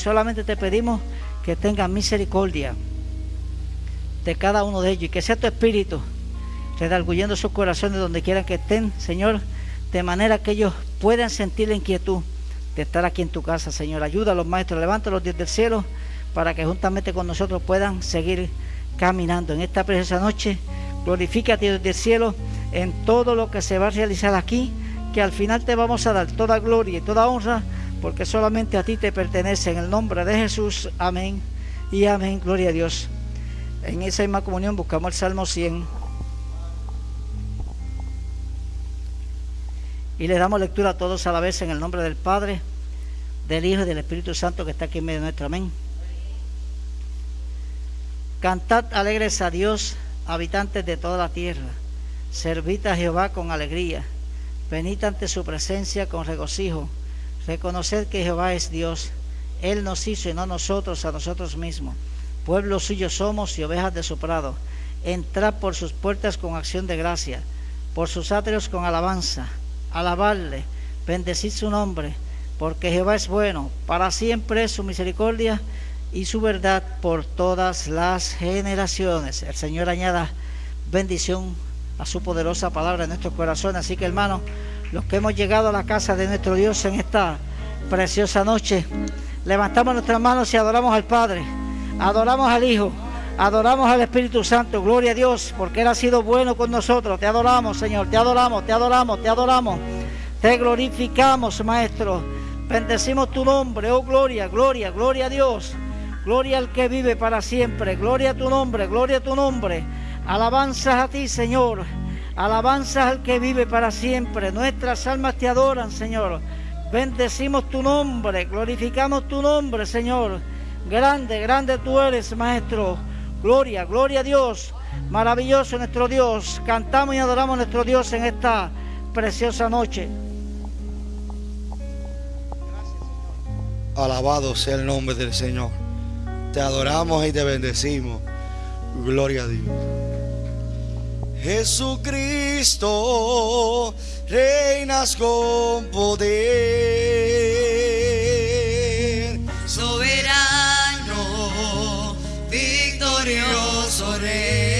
solamente te pedimos que tengan misericordia de cada uno de ellos y que sea tu espíritu redarguyendo sus corazones donde quieran que estén, Señor, de manera que ellos puedan sentir la inquietud de estar aquí en tu casa, Señor. Ayuda a los maestros, levántalos desde el cielo para que juntamente con nosotros puedan seguir caminando en esta preciosa noche. Glorifícate desde el cielo en todo lo que se va a realizar aquí, que al final te vamos a dar toda gloria y toda honra, porque solamente a ti te pertenece. En el nombre de Jesús, amén y amén. Gloria a Dios. En esa misma comunión buscamos el Salmo 100. Y le damos lectura a todos a la vez en el nombre del Padre, del Hijo y del Espíritu Santo que está aquí en medio de nuestro amén. Cantad alegres a Dios, habitantes de toda la tierra. Servid a Jehová con alegría. Venid ante su presencia con regocijo. Reconoced que Jehová es Dios. Él nos hizo y no nosotros a nosotros mismos. Pueblo suyo somos y ovejas de su prado. Entrad por sus puertas con acción de gracia, por sus atrios con alabanza alabarle, bendecir su nombre, porque Jehová es bueno, para siempre es su misericordia y su verdad por todas las generaciones. El Señor añada bendición a su poderosa palabra en nuestros corazones. Así que hermanos, los que hemos llegado a la casa de nuestro Dios en esta preciosa noche, levantamos nuestras manos y adoramos al Padre, adoramos al Hijo Adoramos al Espíritu Santo, gloria a Dios, porque Él ha sido bueno con nosotros. Te adoramos, Señor, te adoramos, te adoramos, te adoramos. Te glorificamos, Maestro. Bendecimos tu nombre, oh gloria, gloria, gloria a Dios. Gloria al que vive para siempre. Gloria a tu nombre, gloria a tu nombre. Alabanzas a ti, Señor. Alabanzas al que vive para siempre. Nuestras almas te adoran, Señor. Bendecimos tu nombre, glorificamos tu nombre, Señor. Grande, grande tú eres, Maestro. Gloria, gloria a Dios. Maravilloso nuestro Dios. Cantamos y adoramos a nuestro Dios en esta preciosa noche. Alabado sea el nombre del Señor. Te adoramos y te bendecimos. Gloria a Dios. Jesucristo, reinas con poder. Soberano glorioso Rey,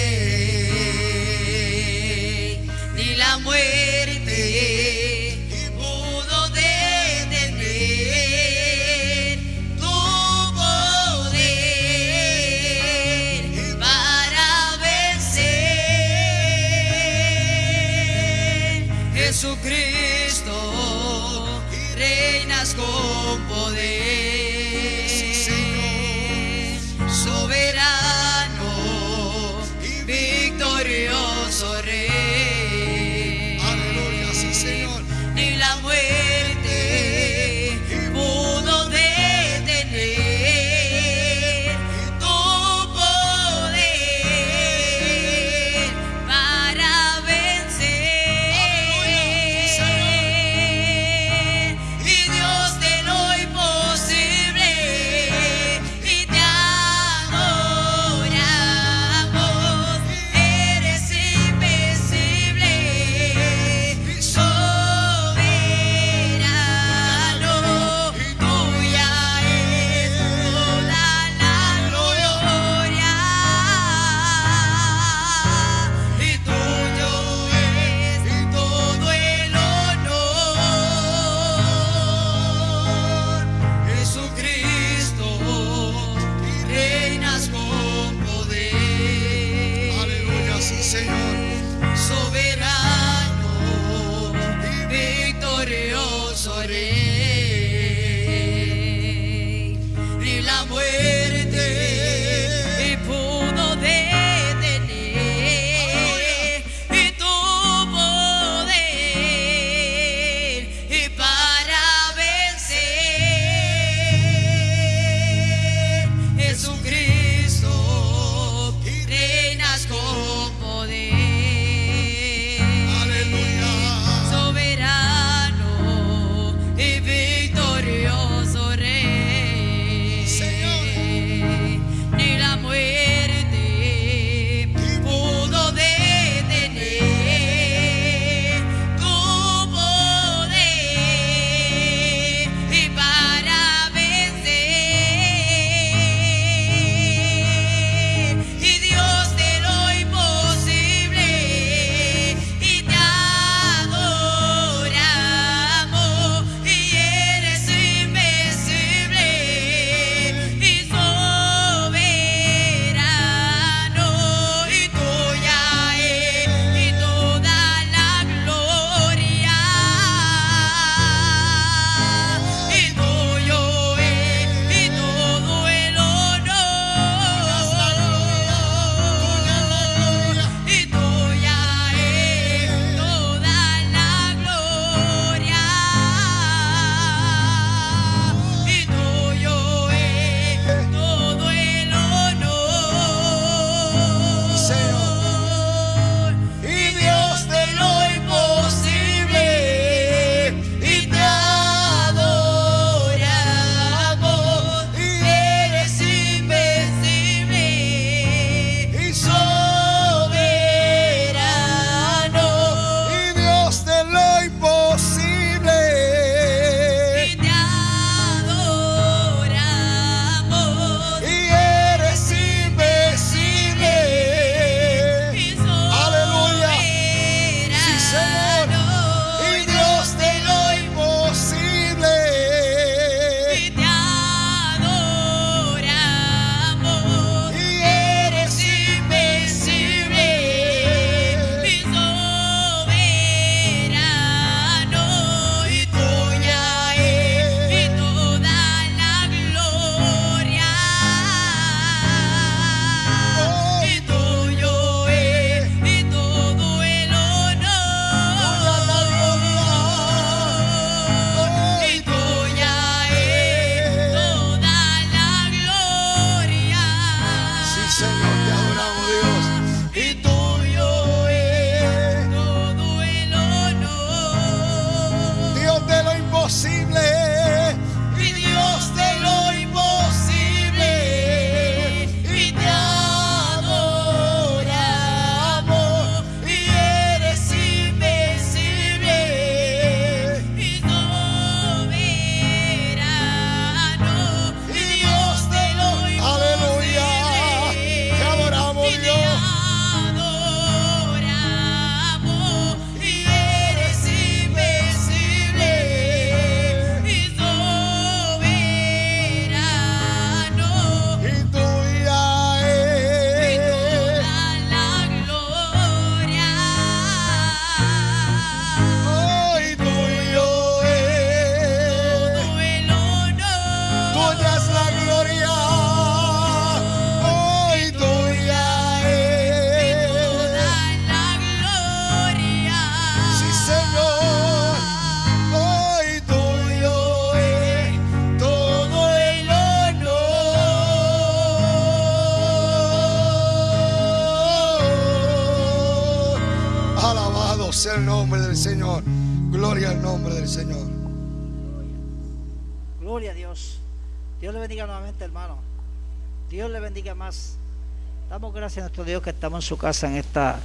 gracias a nuestro Dios que estamos en su casa en esta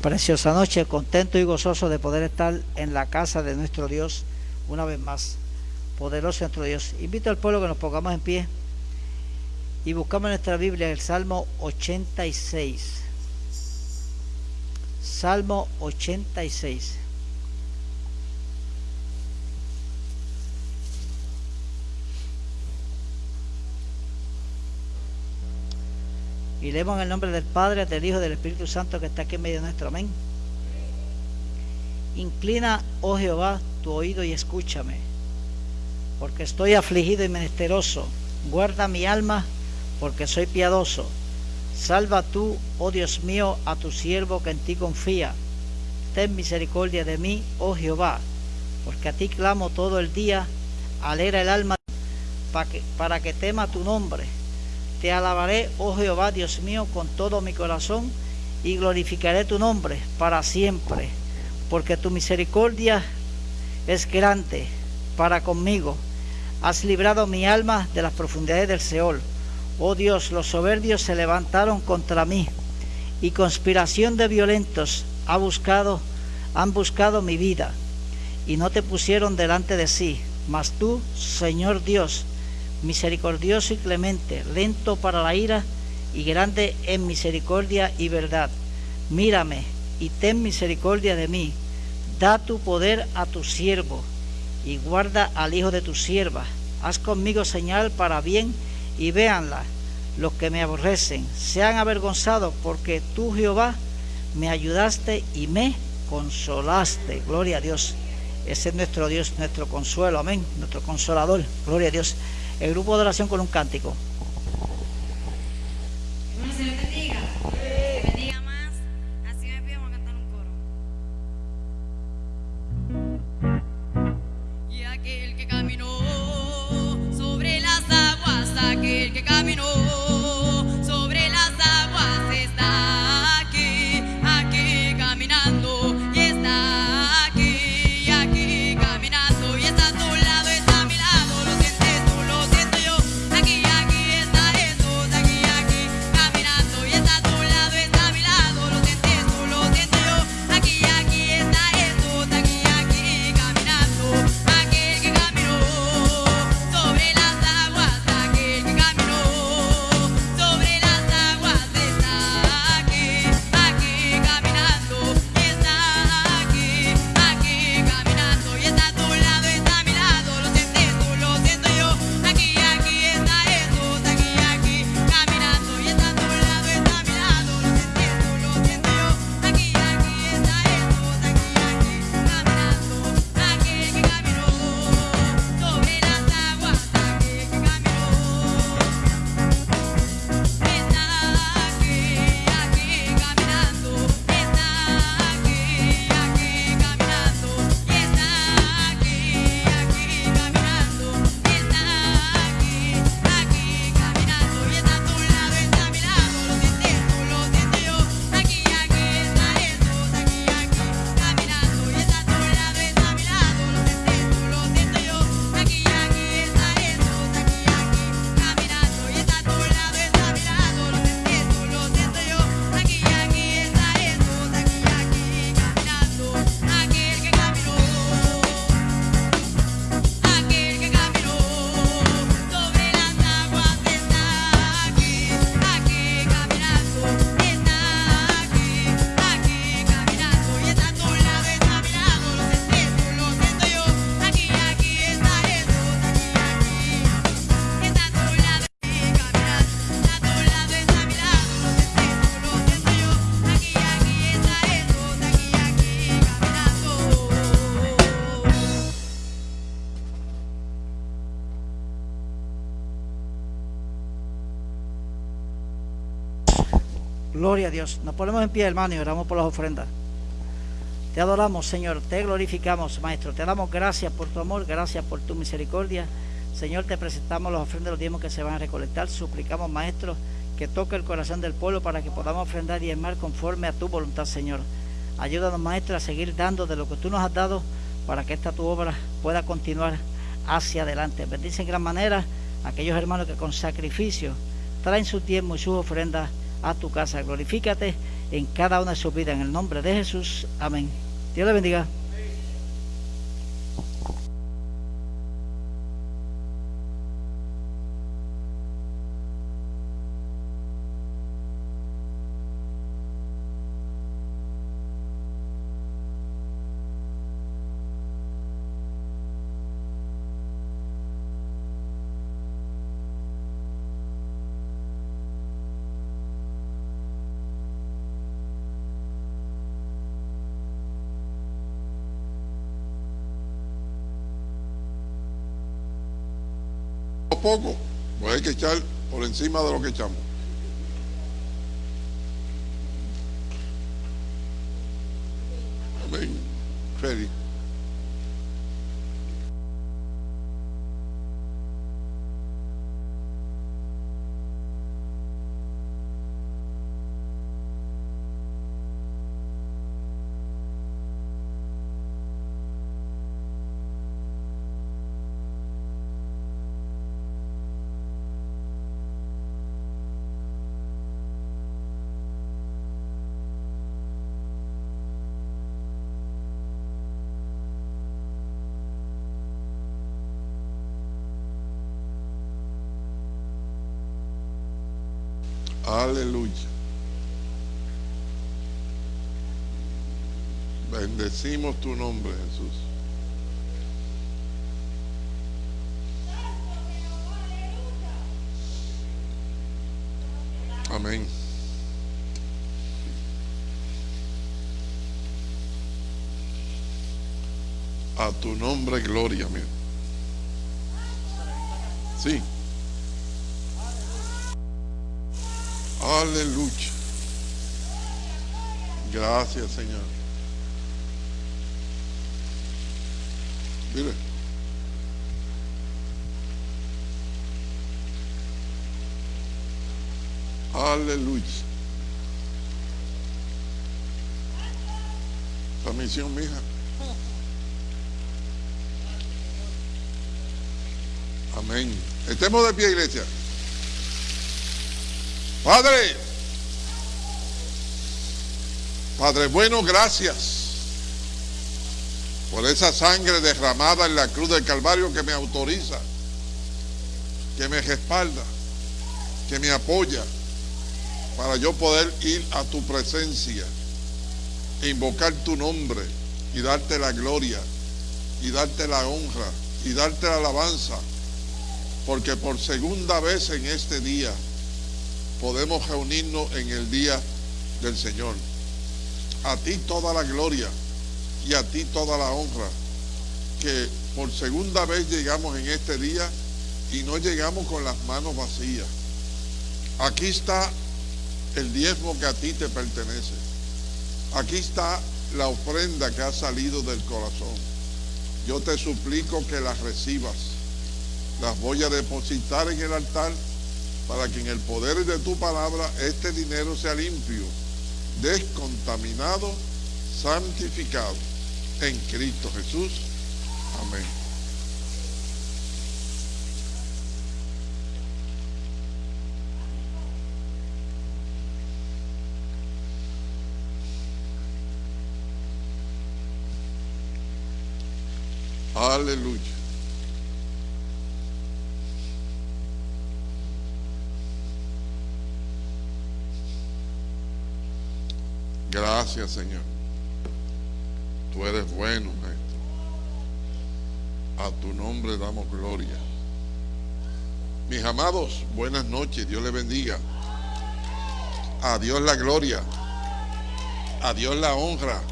preciosa noche, contento y gozoso de poder estar en la casa de nuestro Dios una vez más. Poderoso nuestro Dios. Invito al pueblo que nos pongamos en pie y buscamos nuestra Biblia el Salmo 86. Salmo 86. Y leemos el nombre del Padre, del Hijo y del Espíritu Santo que está aquí en medio nuestro. Amén. Inclina, oh Jehová, tu oído y escúchame, porque estoy afligido y menesteroso. Guarda mi alma, porque soy piadoso. Salva tú, oh Dios mío, a tu siervo que en ti confía. Ten misericordia de mí, oh Jehová, porque a ti clamo todo el día. Alegra el alma para que, para que tema tu nombre te alabaré, oh Jehová, Dios mío, con todo mi corazón y glorificaré tu nombre para siempre, porque tu misericordia es grande para conmigo. Has librado mi alma de las profundidades del Seol. Oh Dios, los soberbios se levantaron contra mí y conspiración de violentos ha buscado, han buscado mi vida y no te pusieron delante de sí. Mas tú, Señor Dios, misericordioso y clemente, lento para la ira y grande en misericordia y verdad. Mírame y ten misericordia de mí. Da tu poder a tu siervo y guarda al hijo de tu sierva. Haz conmigo señal para bien y véanla los que me aborrecen. Sean avergonzados porque tú, Jehová, me ayudaste y me consolaste. Gloria a Dios. Ese es nuestro Dios, nuestro consuelo. Amén. Nuestro consolador. Gloria a Dios el grupo de oración con un cántico. Dios. Nos ponemos en pie, hermano, y oramos por las ofrendas. Te adoramos, Señor. Te glorificamos, Maestro. Te damos gracias por tu amor, gracias por tu misericordia. Señor, te presentamos las ofrendas los diezmos que se van a recolectar. Suplicamos, Maestro, que toque el corazón del pueblo para que podamos ofrendar y diezmar conforme a tu voluntad, Señor. Ayúdanos, Maestro, a seguir dando de lo que tú nos has dado para que esta tu obra pueda continuar hacia adelante. Bendice en gran manera aquellos hermanos que con sacrificio traen su tiempo y sus ofrendas a tu casa. Glorifícate en cada una de sus vidas. En el nombre de Jesús. Amén. Dios le bendiga. Poco, pues hay que echar por encima de lo que echamos. Amén. Feliz. Aleluya. Bendecimos tu nombre, Jesús. Amén. A tu nombre, gloria, mío. Sí. Aleluya. Gracias, Señor. Mire. Aleluya. La misión, mija. Amén. Estemos de pie, iglesia. Padre, Padre bueno, gracias por esa sangre derramada en la cruz del Calvario que me autoriza, que me respalda, que me apoya para yo poder ir a tu presencia e invocar tu nombre y darte la gloria y darte la honra y darte la alabanza, porque por segunda vez en este día podemos reunirnos en el día del Señor. A ti toda la gloria y a ti toda la honra, que por segunda vez llegamos en este día y no llegamos con las manos vacías. Aquí está el diezmo que a ti te pertenece. Aquí está la ofrenda que ha salido del corazón. Yo te suplico que las recibas. Las voy a depositar en el altar para que en el poder de tu palabra este dinero sea limpio, descontaminado, santificado en Cristo Jesús. Amén. Aleluya. Gracias, Señor. Tú eres bueno, Maestro. A tu nombre damos gloria. Mis amados, buenas noches. Dios les bendiga. A Dios la gloria. A Dios la honra.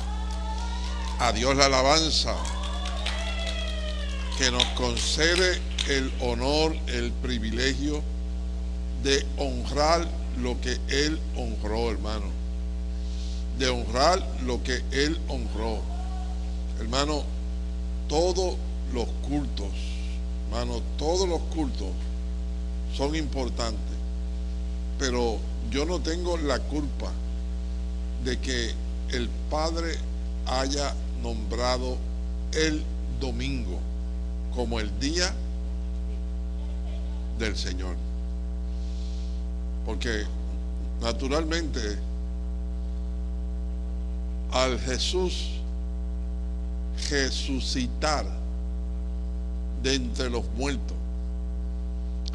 A Dios la alabanza. Que nos concede el honor, el privilegio de honrar lo que Él honró, hermano de honrar lo que Él honró. Hermano, todos los cultos, hermano, todos los cultos son importantes, pero yo no tengo la culpa de que el Padre haya nombrado el domingo como el día del Señor. Porque naturalmente al Jesús resucitar de entre los muertos,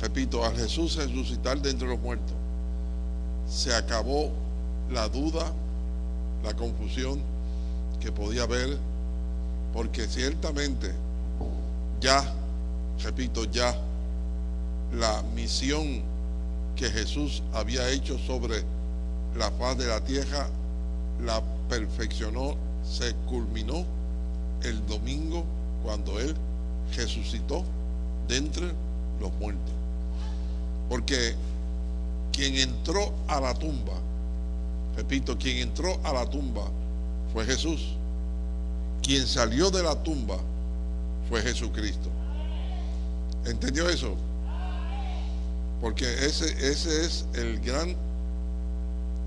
repito, al Jesús resucitar de entre los muertos, se acabó la duda, la confusión que podía haber, porque ciertamente ya, repito, ya la misión que Jesús había hecho sobre la faz de la tierra la perfeccionó, se culminó el domingo cuando Él resucitó de entre los muertos. Porque quien entró a la tumba, repito, quien entró a la tumba fue Jesús. Quien salió de la tumba fue Jesucristo. ¿Entendió eso? Porque ese, ese es el gran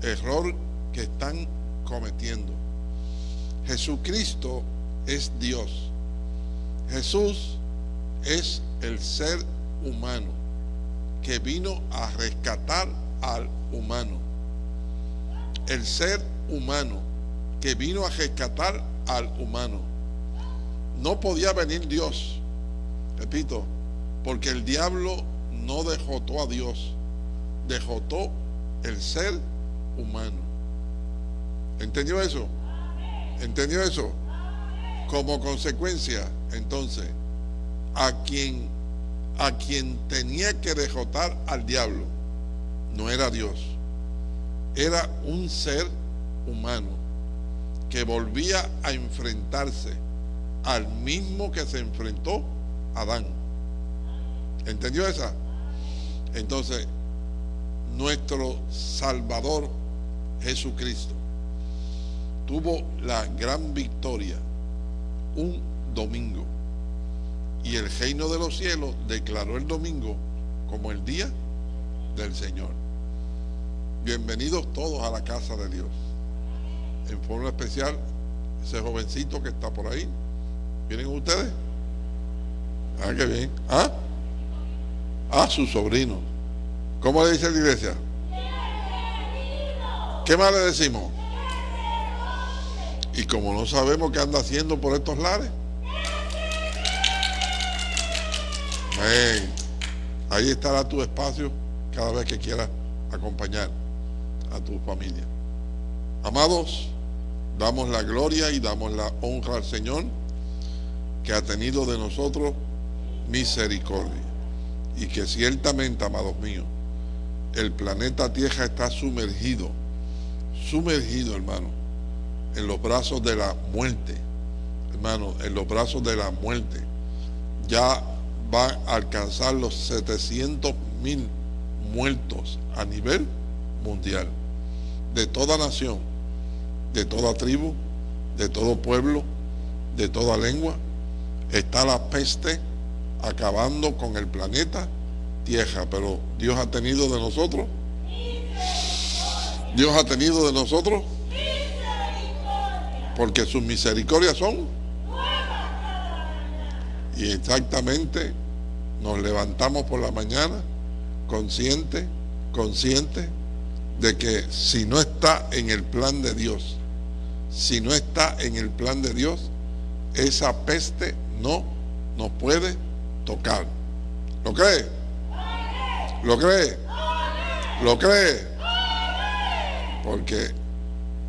error que están cometiendo. Jesucristo es Dios. Jesús es el ser humano que vino a rescatar al humano. El ser humano que vino a rescatar al humano. No podía venir Dios, repito, porque el diablo no dejotó a Dios, dejotó el ser humano. ¿Entendió eso? ¿Entendió eso? Como consecuencia, entonces, a quien a quien tenía que derrotar al diablo no era Dios, era un ser humano que volvía a enfrentarse al mismo que se enfrentó Adán. ¿Entendió esa? Entonces, nuestro Salvador Jesucristo tuvo la gran victoria un domingo. Y el reino de los cielos declaró el domingo como el día del Señor. Bienvenidos todos a la casa de Dios. En forma especial, ese jovencito que está por ahí. ¿Vienen ustedes? Ah, qué bien. ¿Ah? Ah, su sobrino. ¿Cómo le dice la iglesia? ¿Qué más le decimos? Y como no sabemos qué anda haciendo por estos lares. Ahí estará tu espacio cada vez que quieras acompañar a tu familia. Amados, damos la gloria y damos la honra al Señor que ha tenido de nosotros misericordia. Y que ciertamente, amados míos, el planeta Tierra está sumergido, sumergido, hermano, en los brazos de la muerte, hermano, en los brazos de la muerte. Ya va a alcanzar los 700 mil muertos a nivel mundial, de toda nación, de toda tribu, de todo pueblo, de toda lengua. Está la peste acabando con el planeta Tierra, pero Dios ha tenido de nosotros. Dios ha tenido de nosotros. Porque sus misericordias son. Y exactamente nos levantamos por la mañana consciente, consciente de que si no está en el plan de Dios, si no está en el plan de Dios, esa peste no nos puede tocar. ¿Lo cree? ¿Lo cree? ¿Lo cree? Porque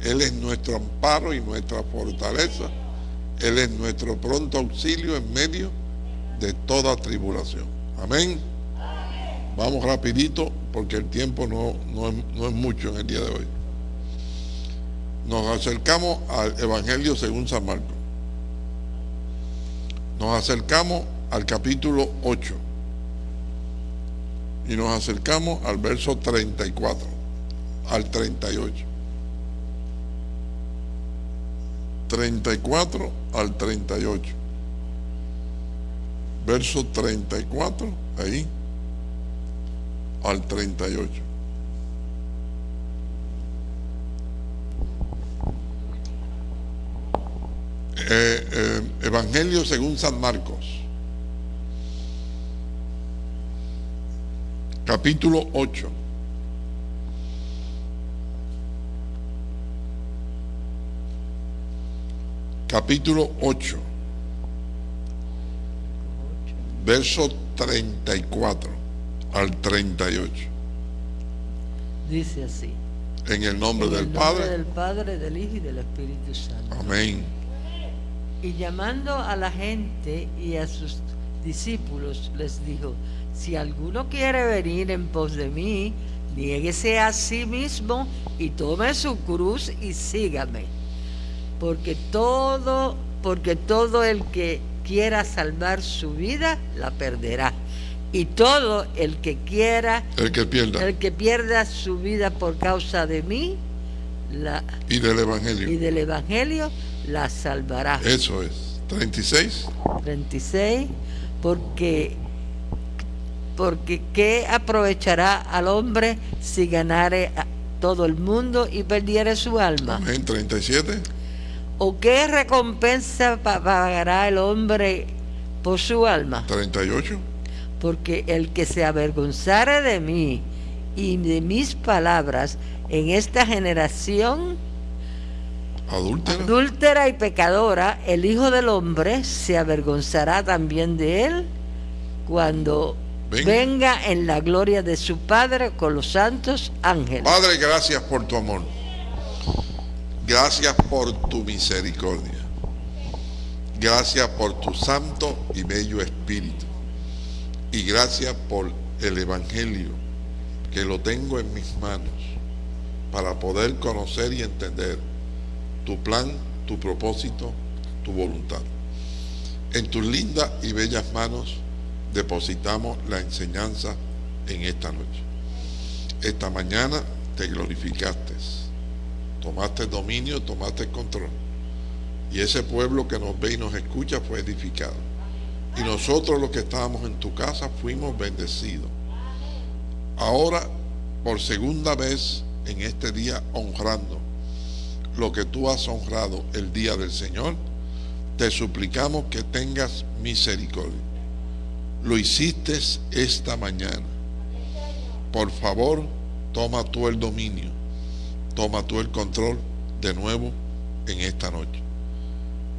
Él es nuestro amparo y nuestra fortaleza. Él es nuestro pronto auxilio en medio de toda tribulación. Amén. Vamos rapidito porque el tiempo no, no, es, no es mucho en el día de hoy. Nos acercamos al Evangelio según San Marcos. Nos acercamos al capítulo 8 y nos acercamos al verso 34, al 38. 34 al 38. Verso 34, ahí, al 38. eh, eh, Evangelio según San Marcos, capítulo 8. Capítulo 8, verso 34 al 38. Dice así. En el nombre En el del nombre Padre. del Padre, del Hijo y del Espíritu Santo. Amén. Y llamando a la gente y a sus discípulos, les dijo, si alguno quiere venir en pos de mí, niéguese a sí mismo y tome su cruz y sígame. Porque todo, porque todo el que quiera salvar su vida, la perderá. Y todo el que quiera, El que pierda. el que pierda su vida por causa de mí, la, Y del y Evangelio. del Evangelio, la salvará. Eso es. 36. 36, porque, porque ¿qué aprovechará al hombre si ganare a todo el mundo y perdiere su alma? Amén. 37. ¿O qué recompensa pa- pagará el hombre por su alma? 38. Porque el que se avergonzare de mí y de mis palabras en esta generación Adúltera. adúltera y pecadora, el Hijo del Hombre se avergonzará también de él cuando venga en la gloria de su Padre con los santos ángeles. Padre, gracias por tu amor. Gracias por tu misericordia. Gracias por tu santo y bello espíritu. Y gracias por el Evangelio que lo tengo en mis manos para poder conocer y entender tu plan, tu propósito, tu voluntad. En tus lindas y bellas manos depositamos la enseñanza en esta noche. Esta mañana te glorificaste, tomaste dominio, tomaste control. Y ese pueblo que nos ve y nos escucha fue edificado. Y nosotros los que estábamos en tu casa fuimos bendecidos. Ahora, por segunda vez en este día, honrando lo que tú has honrado el día del Señor, te suplicamos que tengas misericordia. Lo hiciste esta mañana. Por favor, toma tú el dominio, toma tú el control de nuevo en esta noche.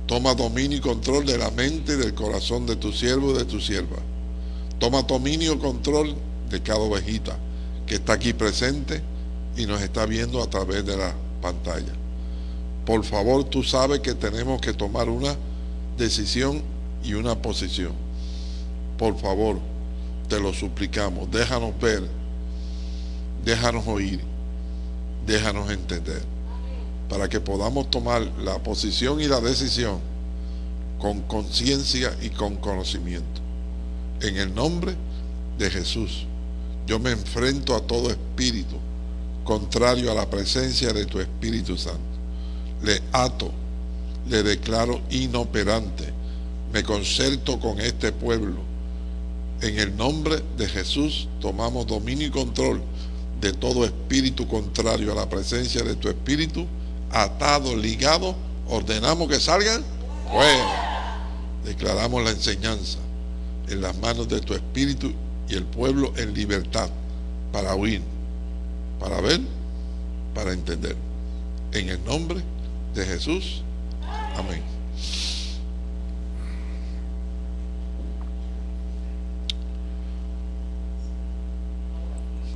Toma dominio y control de la mente y del corazón de tu siervo y de tu sierva. Toma dominio y control de cada ovejita que está aquí presente y nos está viendo a través de la pantalla. Por favor, tú sabes que tenemos que tomar una decisión y una posición. Por favor, te lo suplicamos, déjanos ver, déjanos oír, déjanos entender, para que podamos tomar la posición y la decisión con conciencia y con conocimiento. En el nombre de Jesús, yo me enfrento a todo espíritu contrario a la presencia de tu Espíritu Santo. Le ato, le declaro inoperante, me concerto con este pueblo. En el nombre de Jesús tomamos dominio y control de todo espíritu contrario a la presencia de tu Espíritu, atado, ligado, ordenamos que salgan fuera. Declaramos la enseñanza en las manos de tu Espíritu y el pueblo en libertad para oír, para ver, para entender. En el nombre de Jesús. Amén.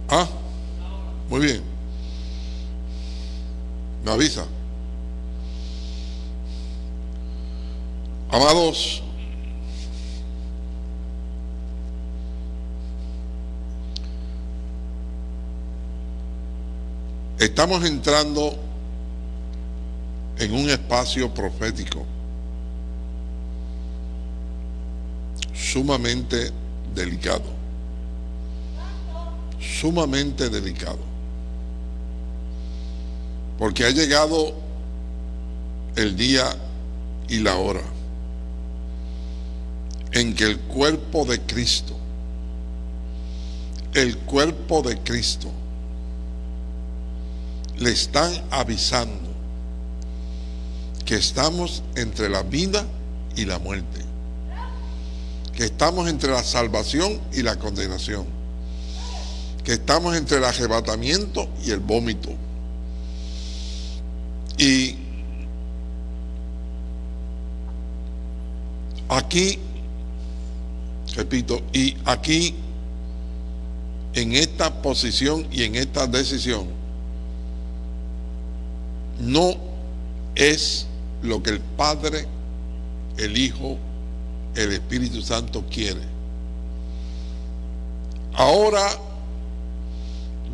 Ah, muy bien. Me avisa. Amados, estamos entrando en un espacio profético sumamente delicado, sumamente delicado, porque ha llegado el día y la hora en que el cuerpo de Cristo, el cuerpo de Cristo, le están avisando que estamos entre la vida y la muerte, que estamos entre la salvación y la condenación, que estamos entre el arrebatamiento y el vómito. Y aquí, repito, y aquí, en esta posición y en esta decisión, no es lo que el Padre, el Hijo, el Espíritu Santo quiere. Ahora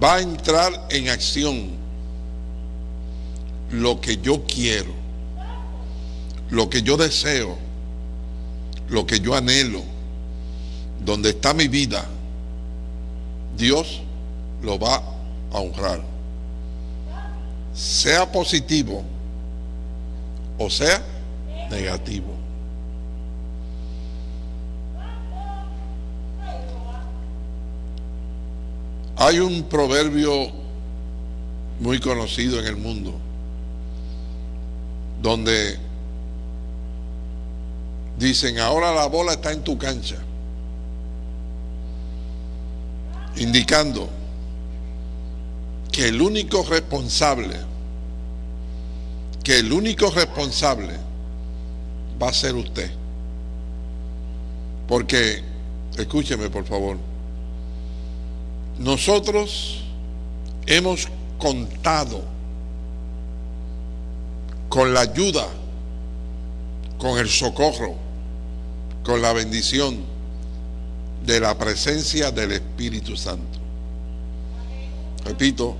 va a entrar en acción lo que yo quiero, lo que yo deseo, lo que yo anhelo, donde está mi vida, Dios lo va a honrar. Sea positivo o sea negativo. Hay un proverbio muy conocido en el mundo donde dicen, ahora la bola está en tu cancha, indicando que el único responsable, que el único responsable va a ser usted. Porque, escúcheme por favor, nosotros hemos contado con la ayuda, con el socorro, con la bendición de la presencia del Espíritu Santo. Repito,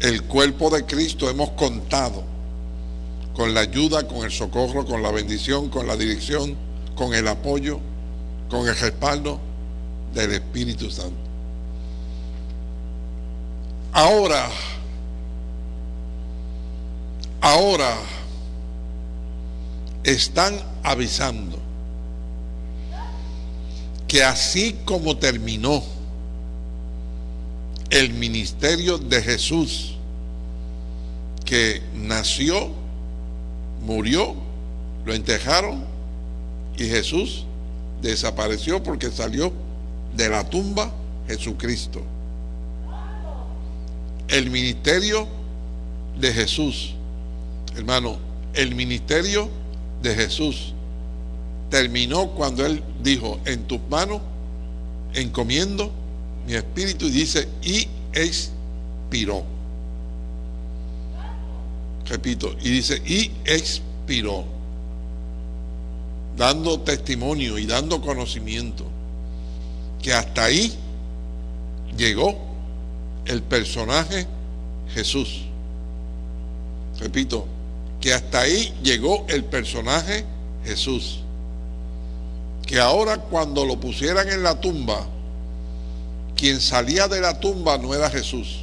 el cuerpo de Cristo hemos contado con la ayuda, con el socorro, con la bendición, con la dirección, con el apoyo, con el respaldo del Espíritu Santo. Ahora, ahora están avisando que así como terminó el ministerio de Jesús, que nació, murió, lo enterraron y Jesús desapareció porque salió de la tumba Jesucristo. El ministerio de Jesús, hermano, el ministerio de Jesús terminó cuando Él dijo, en tus manos encomiendo mi espíritu y dice, y expiró. Repito, y dice, y expiró. Dando testimonio y dando conocimiento que hasta ahí llegó el personaje Jesús. Repito, que hasta ahí llegó el personaje Jesús. Que ahora cuando lo pusieran en la tumba, quien salía de la tumba no era Jesús.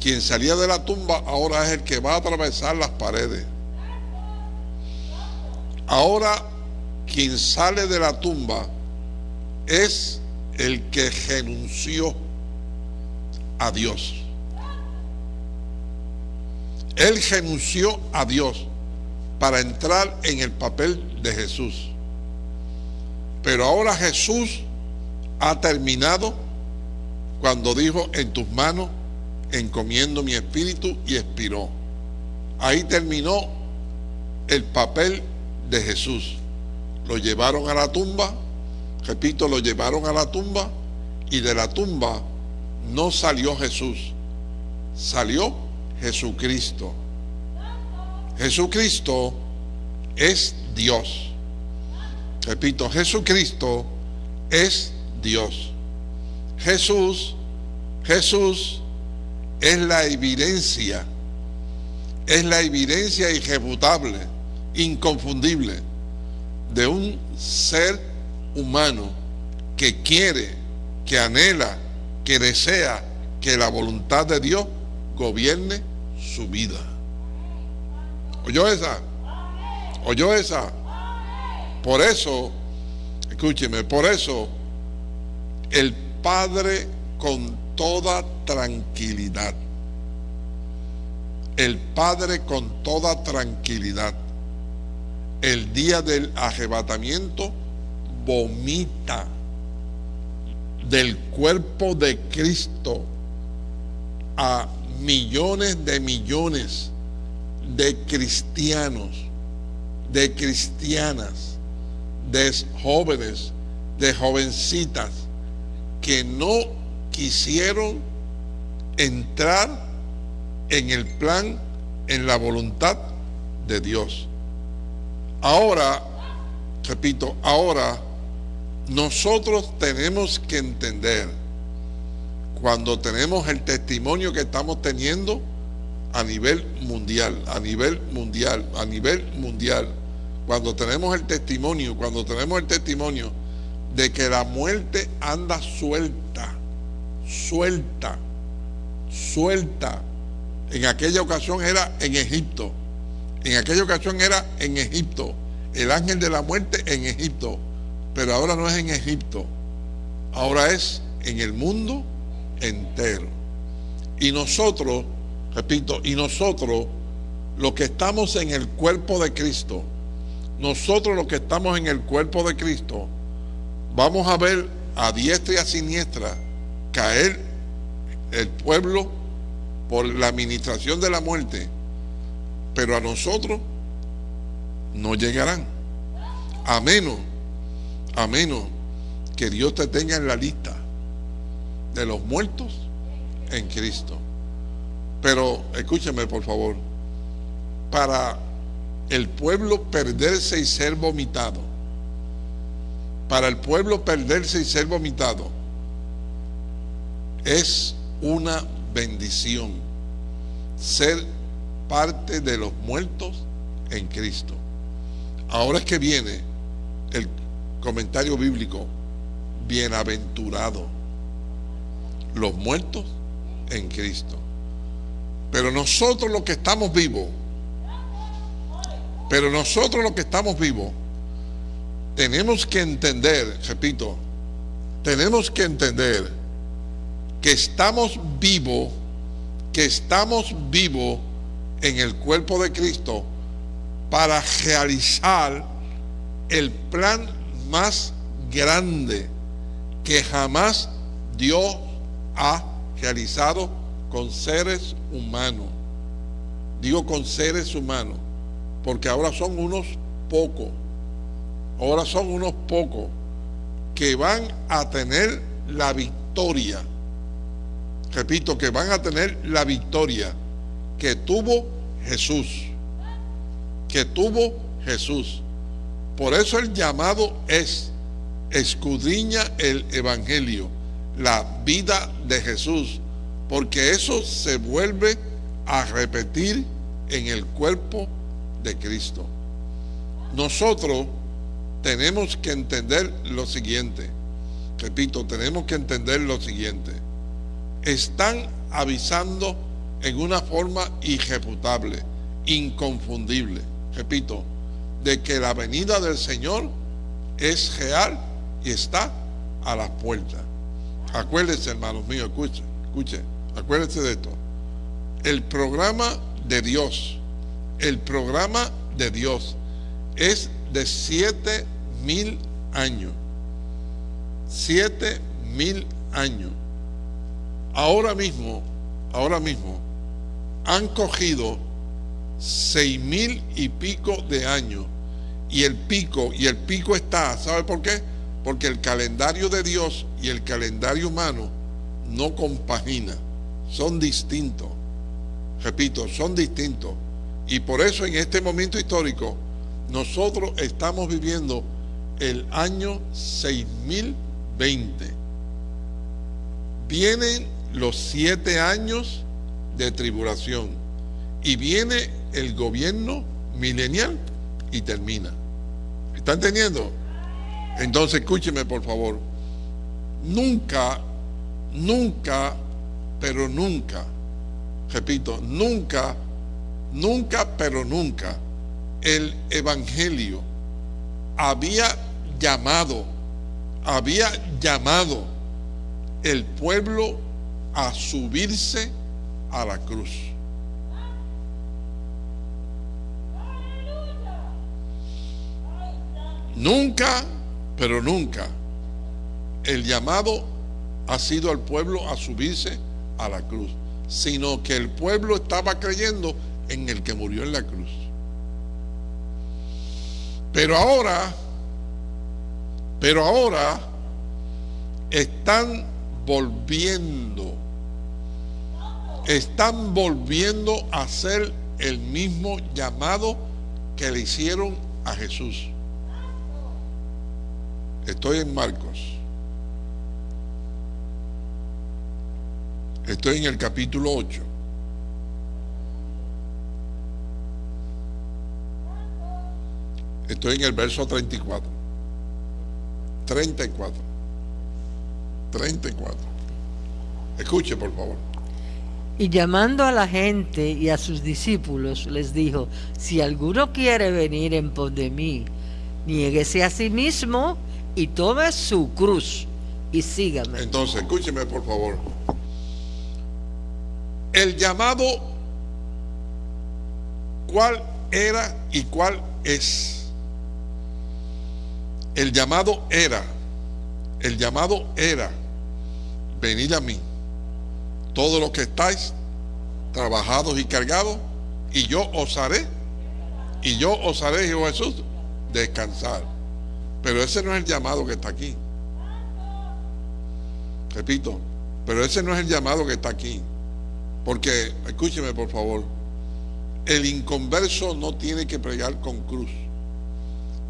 Quien salía de la tumba ahora es el que va a atravesar las paredes. Ahora quien sale de la tumba es el que renunció a Dios. Él renunció a Dios para entrar en el papel de Jesús. Pero ahora Jesús ha terminado cuando dijo, en tus manos encomiendo mi espíritu y expiró. Ahí terminó el papel de Jesús. Lo llevaron a la tumba, repito, lo llevaron a la tumba y de la tumba no salió Jesús, salió Jesucristo. Jesucristo es Dios. Repito, Jesucristo es Dios. Jesús, Jesús es la evidencia, es la evidencia irrefutable, inconfundible de un ser humano que quiere, que anhela, que desea que la voluntad de Dios gobierne su vida. ¿Oyó esa? ¿Oyó esa? Por eso, escúcheme, por eso el Padre con toda tranquilidad el Padre con toda tranquilidad. El día del arrebatamiento vomita del cuerpo de Cristo a millones de millones de cristianos, de cristianas, de jóvenes, de jovencitas que no quisieron entrar en el plan, en la voluntad de Dios. Ahora, repito, ahora nosotros tenemos que entender, cuando tenemos el testimonio que estamos teniendo a nivel mundial, a nivel mundial, a nivel mundial, cuando tenemos el testimonio, cuando tenemos el testimonio de que la muerte anda suelta, suelta, suelta. En aquella ocasión era en Egipto. En aquella ocasión era en Egipto. El ángel de la muerte en Egipto. Pero ahora no es en Egipto. Ahora es en el mundo entero. Y nosotros, repito, y nosotros, los que estamos en el cuerpo de Cristo, nosotros los que estamos en el cuerpo de Cristo, vamos a ver a diestra y a siniestra caer el pueblo por la administración de la muerte, pero a nosotros no llegarán. A menos a menos que Dios te tenga en la lista de los muertos en Cristo. Pero escúcheme por favor, para el pueblo perderse y ser vomitado, para el pueblo perderse y ser vomitado, es una bendición ser parte de los muertos en Cristo. Ahora es que viene el comentario bíblico, bienaventurado los muertos en Cristo. Pero nosotros los que estamos vivos, pero nosotros los que estamos vivos, tenemos que entender, repito, tenemos que entender que estamos vivos, que estamos vivos en el cuerpo de Cristo para realizar el plan más grande que jamás Dios ha realizado con seres humanos. Digo con seres humanos, porque ahora son unos pocos, ahora son unos pocos que van a tener la victoria. Repito, que van a tener la victoria que tuvo Jesús, que tuvo Jesús. Por eso el llamado es escudriña el Evangelio, la vida de Jesús, porque eso se vuelve a repetir en el cuerpo de Cristo. Nosotros tenemos que entender lo siguiente, repito, tenemos que entender lo siguiente. Están avisando en una forma irrefutable, inconfundible, repito, de que la venida del Señor es real y está a las puertas. Acuérdense, hermanos míos, escuchen, escuchen, acuérdense de esto. El programa de Dios, el programa de Dios es de siete mil años. Siete mil años. Ahora mismo, ahora mismo, han cogido seis mil y pico de años y el pico, y el pico está, ¿sabe por qué? Porque el calendario de Dios y el calendario humano no compagina, son distintos. Repito, son distintos. Y por eso en este momento histórico nosotros estamos viviendo el año 6020. Vienen los siete años de tribulación y viene el gobierno milenial y termina. ¿Está entendiendo? Entonces, escúcheme por favor. Nunca, nunca, pero nunca, repito, nunca, nunca, pero nunca, el Evangelio había llamado, había llamado el pueblo a subirse a la cruz. Nunca, pero nunca, el llamado ha sido al pueblo a subirse a la cruz, sino que el pueblo estaba creyendo en el que murió en la cruz. Pero ahora, pero ahora están volviendo, están volviendo a hacer el mismo llamado que le hicieron a Jesús. Estoy en Marcos. Estoy en el capítulo 8. Estoy en el verso 34. 34. 34. Escuche, por favor. Y llamando a la gente y a sus discípulos, les dijo, si alguno quiere venir en pos de mí, niéguese a sí mismo y tome su cruz y sígame. Entonces, escúcheme, por favor. El llamado, ¿cuál era y cuál es? El llamado era, el llamado era, venid a mí, todos los que estáis trabajados y cargados, y yo os haré, y yo os haré, Jehová Jesús, descansar. Pero ese no es el llamado que está aquí. Repito, pero ese no es el llamado que está aquí. Porque, escúcheme por favor, el inconverso no tiene que pregar con cruz.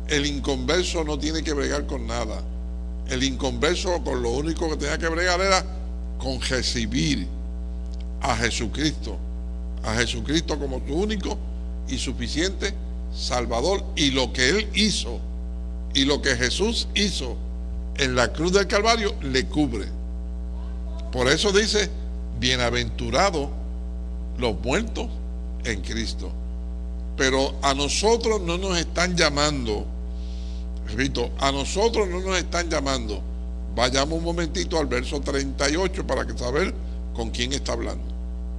El inconverso no tiene que bregar con nada. El inconverso con lo único que tenía que bregar era con recibir a Jesucristo. A Jesucristo como su único y suficiente Salvador. Y lo que Él hizo y lo que Jesús hizo en la cruz del Calvario le cubre. Por eso dice, bienaventurados los muertos en Cristo. Pero a nosotros no nos están llamando Repito, a nosotros no nos están llamando. Vayamos un momentito al verso 38 para que saber con quién está hablando.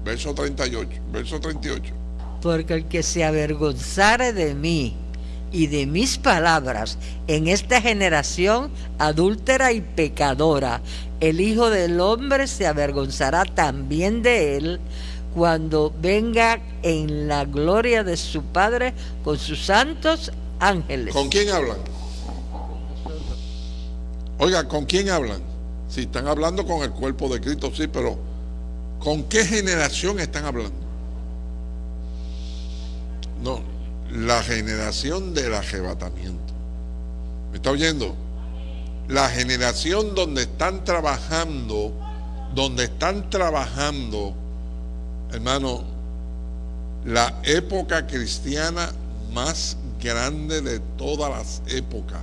Verso 38, verso 38. Porque el que se avergonzare de mí y de mis palabras en esta generación adúltera y pecadora, el Hijo del Hombre se avergonzará también de él cuando venga en la gloria de su Padre con sus santos ángeles. ¿Con quién hablan? Oiga, ¿con quién hablan? Si están hablando con el cuerpo de Cristo, sí, pero ¿con qué generación están hablando? No, la generación del arrebatamiento. ¿Me está oyendo? La generación donde están trabajando, donde están trabajando, hermano, la época cristiana más grande de todas las épocas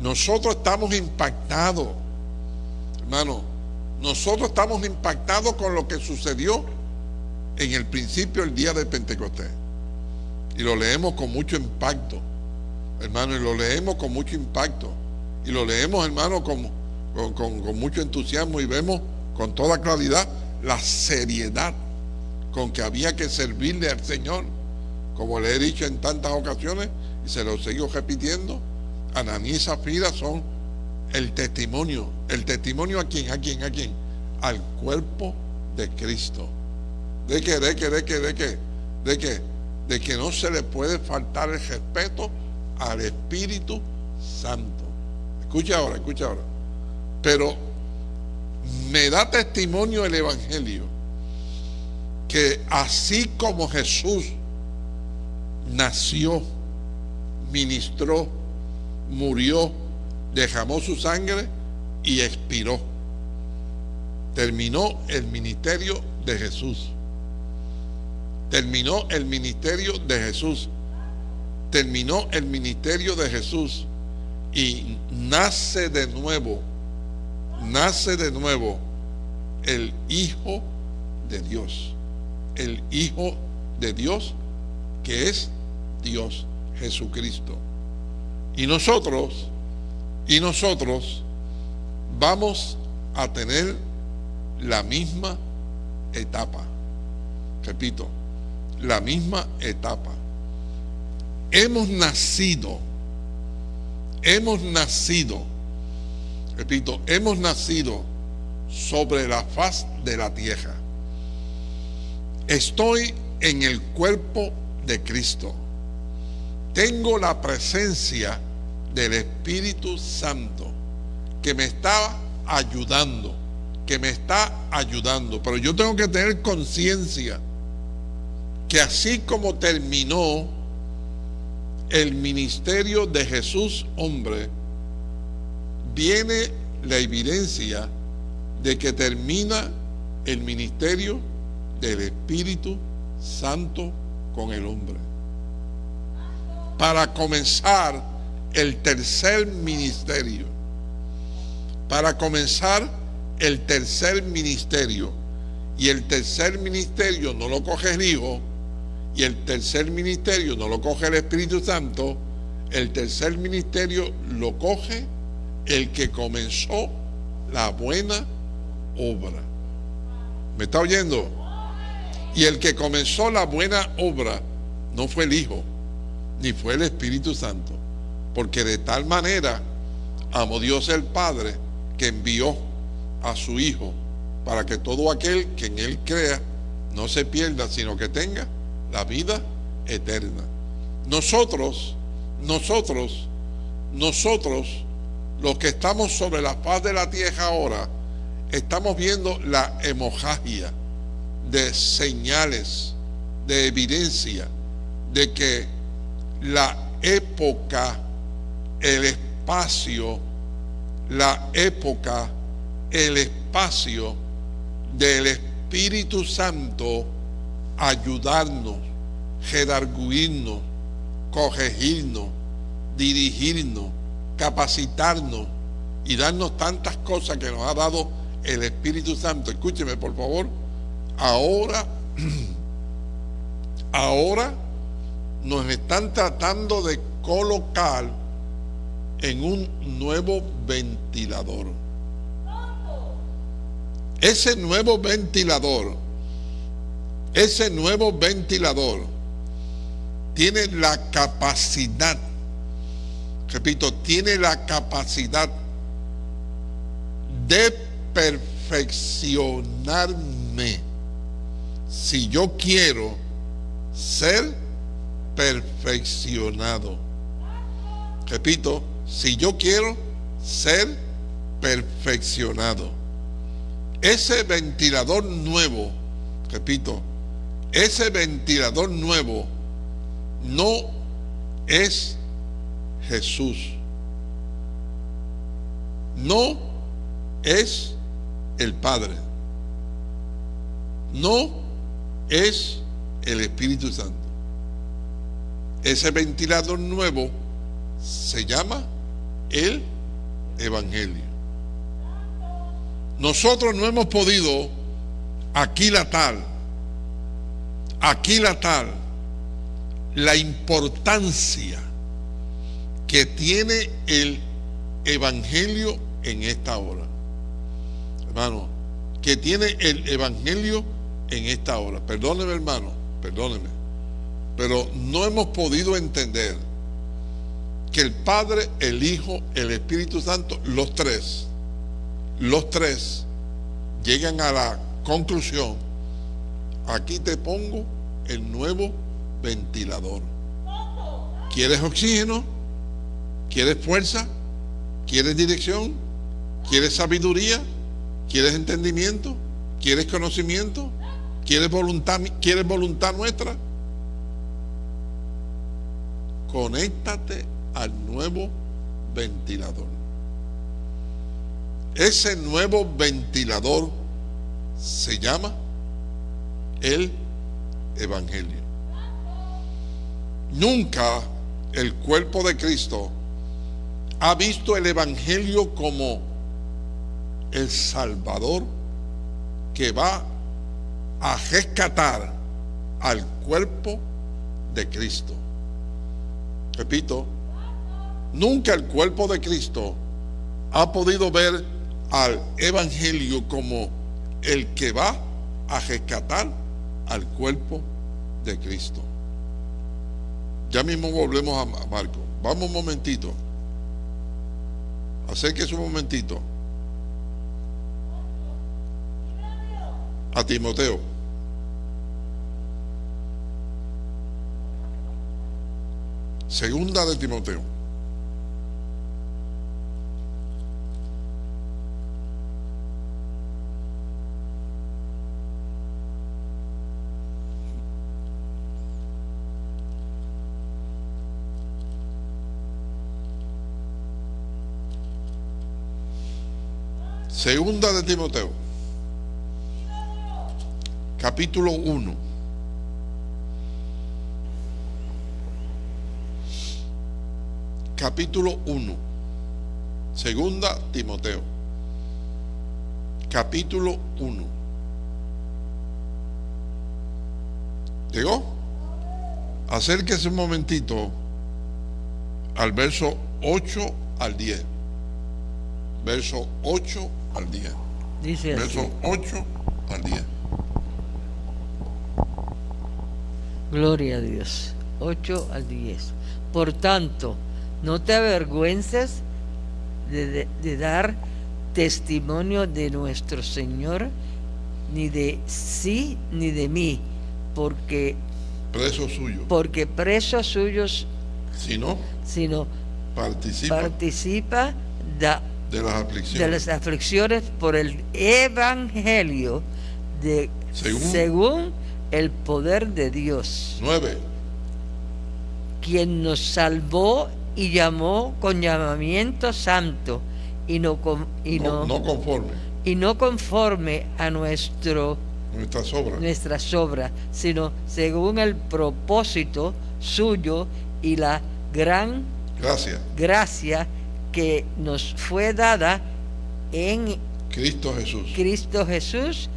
nosotros estamos impactados, hermano, nosotros estamos impactados con lo que sucedió en el principio el día de Pentecostés. Y lo leemos con mucho impacto, hermano, y lo leemos con mucho impacto. Y lo leemos, hermano, con, con, con mucho entusiasmo y vemos con toda claridad la seriedad con que había que servirle al Señor. Como le he dicho en tantas ocasiones y se lo sigo repitiendo, Ananí y Zafira son el testimonio. ¿El testimonio a quién? ¿A quién? ¿A quién? Al cuerpo de Cristo. ¿De qué? ¿De qué? ¿De qué? ¿De qué? ¿De qué? De que no se le puede faltar el respeto al Espíritu Santo. Escucha ahora, escucha ahora. Pero me da testimonio el Evangelio que así como Jesús nació, ministró, murió, derramó su sangre y expiró. Terminó el ministerio de Jesús. Terminó el ministerio de Jesús. Terminó el ministerio de Jesús. Y nace de nuevo, nace de nuevo el Hijo de Dios. El Hijo de Dios que es Dios, Jesucristo. Y nosotros, y nosotros vamos a tener la misma etapa. Repito, la misma etapa. Hemos nacido, hemos nacido, repito, hemos nacido sobre la faz de la tierra. Estoy en el cuerpo de Cristo. Tengo la presencia del Espíritu Santo que me está ayudando, que me está ayudando. Pero yo tengo que tener conciencia que así como terminó el ministerio de Jesús hombre, viene la evidencia de que termina el ministerio del Espíritu Santo con el hombre. Para comenzar el tercer ministerio. Para comenzar el tercer ministerio. Y el tercer ministerio no lo coge el Hijo, y el tercer ministerio no lo coge el Espíritu Santo, el tercer ministerio lo coge el que comenzó la buena obra. ¿Me está oyendo? Y el que comenzó la buena obra no fue el Hijo, ni fue el Espíritu Santo, porque de tal manera amó Dios el Padre que envió a su Hijo para que todo aquel que en Él crea no se pierda, sino que tenga la vida eterna. Nosotros, nosotros, nosotros, los que estamos sobre la faz de la tierra ahora, estamos viendo la hemorragia de señales, de evidencia de que la época, el espacio, la época, el espacio del Espíritu Santo ayudarnos, redarguirnos, corregirnos, dirigirnos, capacitarnos y darnos tantas cosas que nos ha dado el Espíritu Santo. Escúcheme, por favor. Ahora, ahora nos están tratando de colocar en un nuevo ventilador. Ese nuevo ventilador ese nuevo ventilador tiene la capacidad, repito, tiene la capacidad de perfeccionarme si yo quiero ser perfeccionado. Repito, si yo quiero ser perfeccionado. Ese ventilador nuevo, repito, ese ventilador nuevo no es Jesús. No es el Padre. No es el Espíritu Santo. Ese ventilador nuevo se llama el Evangelio. Nosotros no hemos podido aquilatar Aquí la tal, la importancia que tiene el Evangelio en esta hora. Hermano, que tiene el Evangelio en esta hora. Perdóneme, hermano, perdóneme. Pero no hemos podido entender que el Padre, el Hijo, el Espíritu Santo, los tres, los tres llegan a la conclusión aquí te pongo el nuevo ventilador. ¿Quieres oxígeno? ¿Quieres fuerza? ¿Quieres dirección? ¿Quieres sabiduría? ¿Quieres entendimiento? ¿Quieres conocimiento? ¿Quieres voluntad, ¿Quieres voluntad nuestra? Conéctate al nuevo ventilador. Ese nuevo ventilador se llama el Evangelio. Nunca el cuerpo de Cristo ha visto el Evangelio como el Salvador que va a rescatar al cuerpo de Cristo. Repito, nunca el cuerpo de Cristo ha podido ver al Evangelio como el que va a rescatar al cuerpo de Cristo. Ya mismo volvemos a Marco. Vamos un momentito. Acérquese un momentito. A Timoteo. Segunda de Timoteo. Segunda de Timoteo. Capítulo 1. Capítulo 1. Segunda Timoteo. Capítulo 1. ¿Llegó? Acérquese un momentito al verso 8 al 10. Verso 8 al 10. Dice así. Verso 8 al 10. Gloria a Dios. 8 al 10. Por tanto, no te avergüences de, de- de dar testimonio de nuestro Señor, ni de sí ni de mí, porque, Preso suyo. porque presos suyos, Si no, sino participa participa da- de las aflicciones. de las aflicciones por el Evangelio de, Según- según el poder de Dios. 9. quien nos salvó y llamó con llamamiento santo y no, con- y No, no, no conforme. y no conforme a nuestro, Nuestras obras. nuestras obras, sino según el propósito suyo y la gran Gracias. gracia que nos fue dada en Cristo Jesús. Cristo Jesús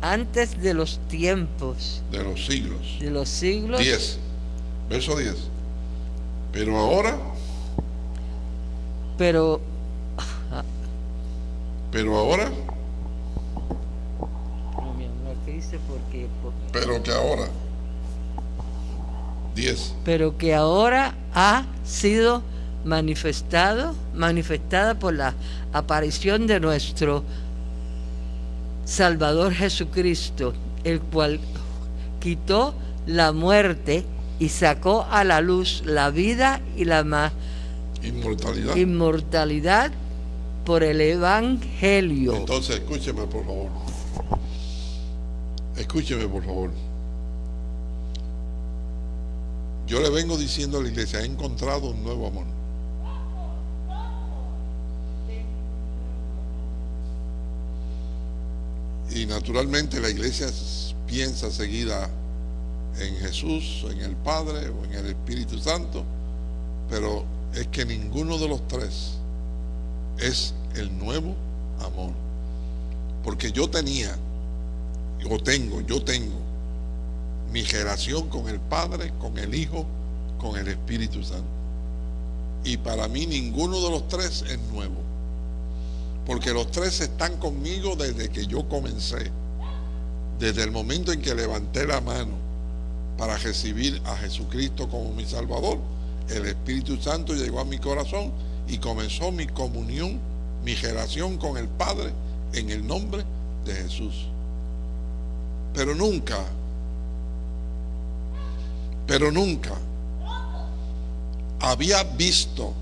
antes de los tiempos, De los siglos. de los siglos. 10. Verso 10. Pero ahora, Pero pero ahora, no, mi amor, ¿qué dice? Porque, por- pero que ahora. 10. pero que ahora ha sido manifestado, manifestada por la aparición de nuestro Salvador Jesucristo, el cual quitó la muerte y sacó a la luz la vida y la ma- Inmortalidad. inmortalidad por el Evangelio. Entonces, escúcheme, por favor. Escúcheme, por favor. Yo le vengo diciendo a la iglesia, he encontrado un nuevo amor. Y naturalmente la iglesia piensa seguida en Jesús, en el Padre o en el Espíritu Santo, pero es que ninguno de los tres es el nuevo amor. Porque yo tenía, o tengo, yo tengo mi relación con el Padre, con el Hijo, con el Espíritu Santo. Y para mí ninguno de los tres es nuevo. Porque los tres están conmigo desde que yo comencé. Desde el momento en que levanté la mano para recibir a Jesucristo como mi Salvador, el Espíritu Santo llegó a mi corazón y comenzó mi comunión, mi relación con el Padre en el nombre de Jesús. Pero nunca, pero nunca había visto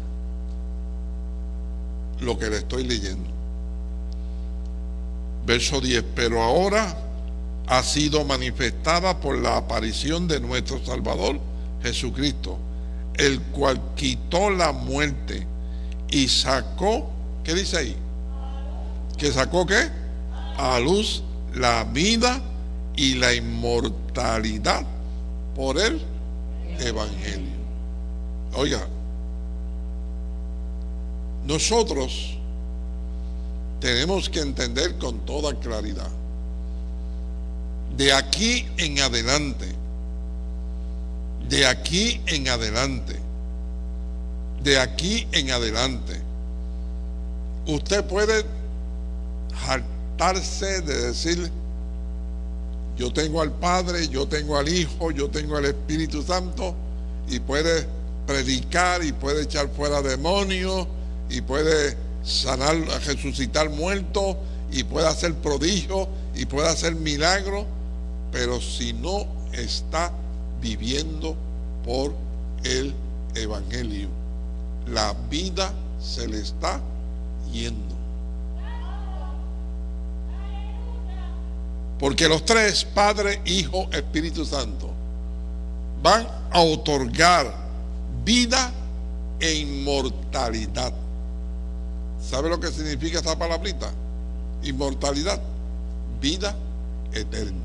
lo que le estoy leyendo. Verso 10, pero ahora ha sido manifestada por la aparición de nuestro Salvador Jesucristo, el cual quitó la muerte y sacó, ¿qué dice ahí? ¿Que sacó qué? A luz la vida y la inmortalidad por el Evangelio. Oiga, nosotros tenemos que entender con toda claridad, de aquí en adelante, de aquí en adelante, de aquí en adelante, usted puede hartarse de decir, yo tengo al Padre, yo tengo al Hijo, yo tengo al Espíritu Santo, y puede predicar y puede echar fuera demonios y puede sanar, resucitar muertos y puede hacer prodigios y puede hacer milagros, pero si no está viviendo por el Evangelio, la vida se le está yendo. Porque los tres, Padre, Hijo, Espíritu Santo, van a otorgar vida e inmortalidad. ¿Sabe lo que significa esta palabrita? Inmortalidad, vida eterna.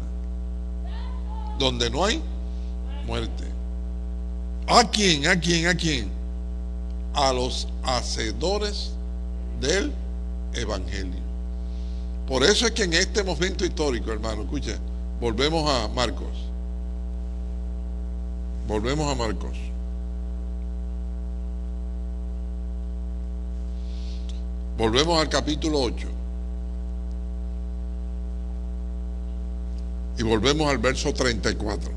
Donde no hay muerte. ¿A quién? ¿A quién? ¿A quién? A los hacedores del Evangelio. Por eso es que en este momento histórico, hermano, escuche, volvemos a Marcos. Volvemos a Marcos. Volvemos al capítulo 8. Y volvemos al verso 34.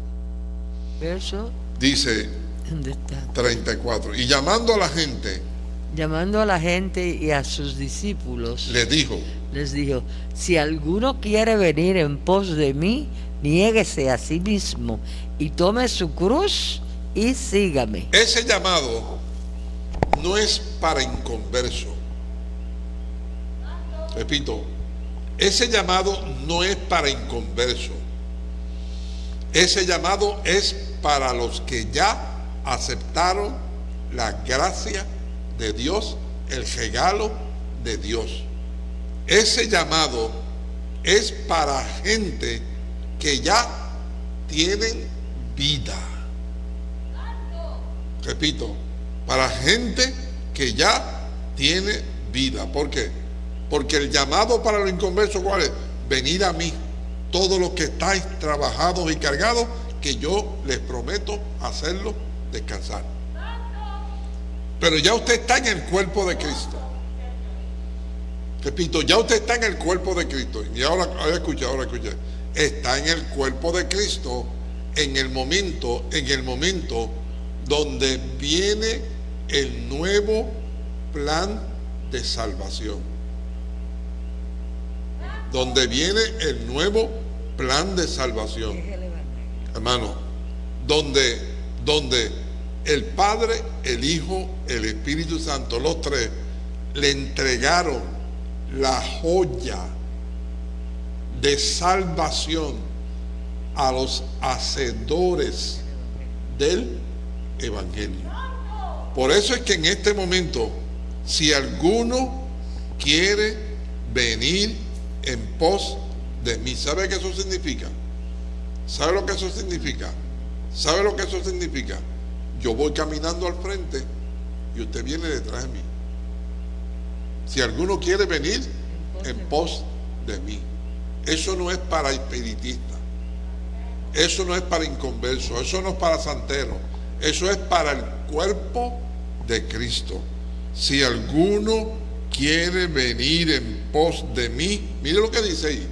Verso, Dice ¿dónde está? 34. Y llamando a la gente, Llamando a la gente y a sus discípulos, les dijo, les dijo, si alguno quiere venir en pos de mí, niéguese a sí mismo y tome su cruz y sígame. ese llamado no es para inconverso. Repito, ese llamado no es para inconverso. Ese llamado es para los que ya aceptaron la gracia de Dios, el regalo de Dios. Ese llamado es para gente que ya tienen vida. Repito, para gente que ya tiene vida. ¿Por qué? Porque el llamado para los inconversos, ¿cuál es? Venid a mí, todos los que estáis trabajados y cargados, que yo les prometo hacerlos descansar. Pero ya usted está en el cuerpo de Cristo. Repito, ya usted está en el cuerpo de Cristo. Y ahora, ahora escucha, ahora escucha. Está en el cuerpo de Cristo en el momento, en el momento donde viene el nuevo plan de salvación. Donde viene el nuevo plan de salvación. Hermano, donde, donde el Padre, el Hijo, el Espíritu Santo, los tres, le entregaron la joya de salvación a los hacedores del Evangelio. Por eso es que en este momento, si alguno quiere venir en pos de mí, ¿sabe qué eso significa? ¿Sabe lo que eso significa? ¿Sabe lo que eso significa? Yo voy caminando al frente y usted viene detrás de mí. Si alguno quiere venir en pos de mí, eso no es para espiritistas, eso no es para inconversos, eso no es para santeros, eso es para el cuerpo de Cristo. Si alguno quiere venir en pos de mí, mire lo que dice ahí,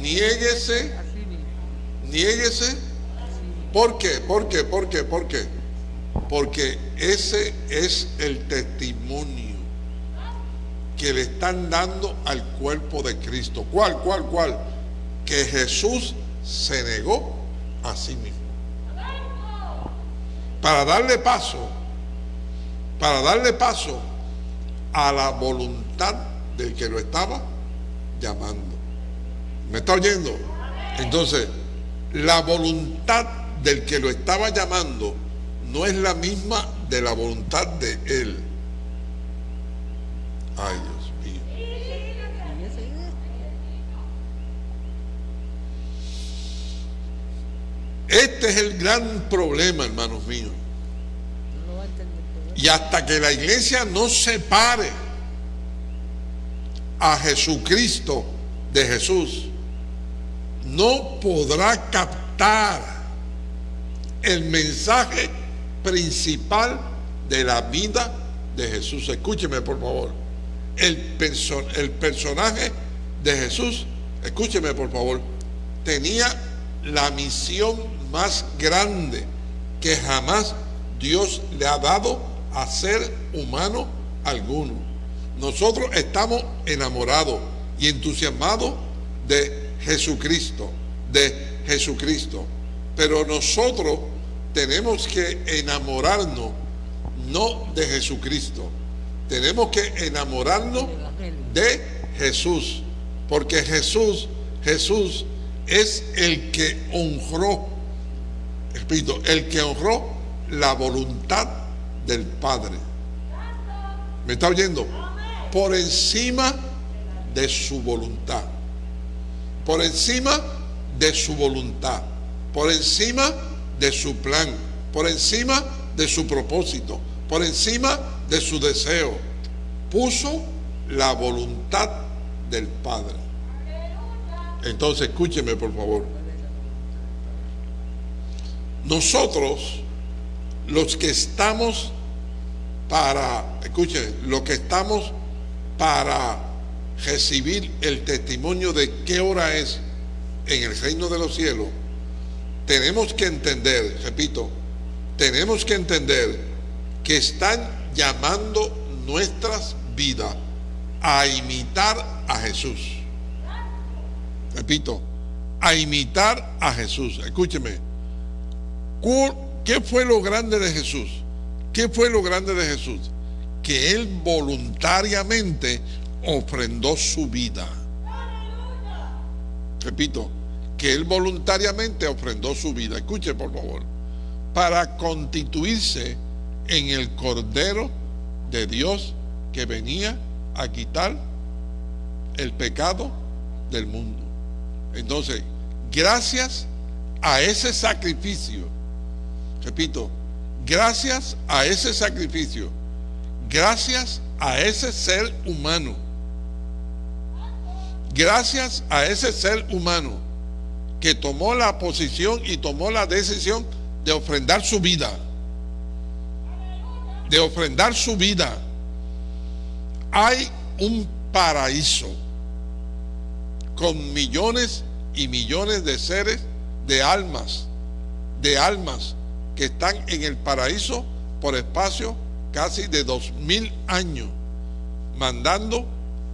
niéguese, niéguese. ¿Por qué? ¿Por qué? ¿Por qué? ¿Por qué? Porque ese es el testimonio que le están dando al cuerpo de Cristo. ¿Cuál, cuál, cuál? Que Jesús se negó a sí mismo. Para darle paso, para darle paso a la voluntad del que lo estaba llamando. ¿Me está oyendo? Entonces, la voluntad del que lo estaba llamando no es la misma de la voluntad de él. Ay, Dios mío. Este es el gran problema, hermanos míos. Y hasta que la iglesia no separe a Jesucristo de Jesús, no podrá captar el mensaje principal de la vida de Jesús. Escúcheme, por favor. El, el personaje de Jesús, escúcheme, por favor, tenía la misión más grande que jamás Dios le ha dado a ser humano alguno. Nosotros estamos enamorados y entusiasmados de Jesucristo, de Jesucristo. Pero nosotros tenemos que enamorarnos no de Jesucristo. Tenemos que enamorarnos de Jesús. Porque Jesús, Jesús es el que honró, repito, el que honró la voluntad del Padre. ¿Me está oyendo? Por encima de su voluntad. Por encima de su voluntad. Por encima de su plan. Por encima de su propósito. Por encima de su deseo. Puso la voluntad del Padre. Entonces, escúcheme por favor. Nosotros, los que estamos para, escuchen, los que estamos para recibir el testimonio de qué hora es en el reino de los cielos, tenemos que entender, repito, tenemos que entender que están llamando nuestras vidas a imitar a Jesús. Repito, a imitar a Jesús. Escúcheme, ¿qué fue lo grande de Jesús? ¿Qué fue lo grande de Jesús? Que Él voluntariamente ofrendó su vida. Repito, que Él voluntariamente ofrendó su vida. Escuche por favor. Para constituirse en el Cordero de Dios que venía a quitar el pecado del mundo. Entonces, gracias a ese sacrificio, repito, gracias a ese sacrificio, gracias a ese ser humano, gracias a ese ser humano que tomó la posición y tomó la decisión de ofrendar su vida, de ofrendar su vida, hay un paraíso con millones y millones de seres, de almas, de almas que están en el paraíso por espacio casi de dos mil años, mandando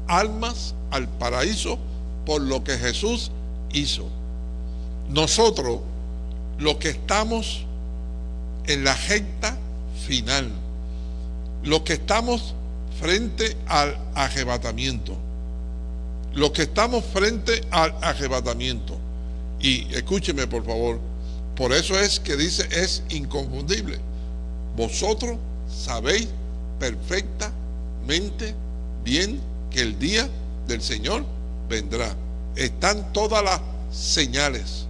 almas al paraíso por lo que Jesús hizo. Nosotros, los que estamos en la recta final, los que estamos frente al arrebatamiento, los que estamos frente al arrebatamiento. Y escúcheme por favor, por eso es que dice es inconfundible. Vosotros sabéis perfectamente bien que el día del Señor vendrá. Están todas las señales.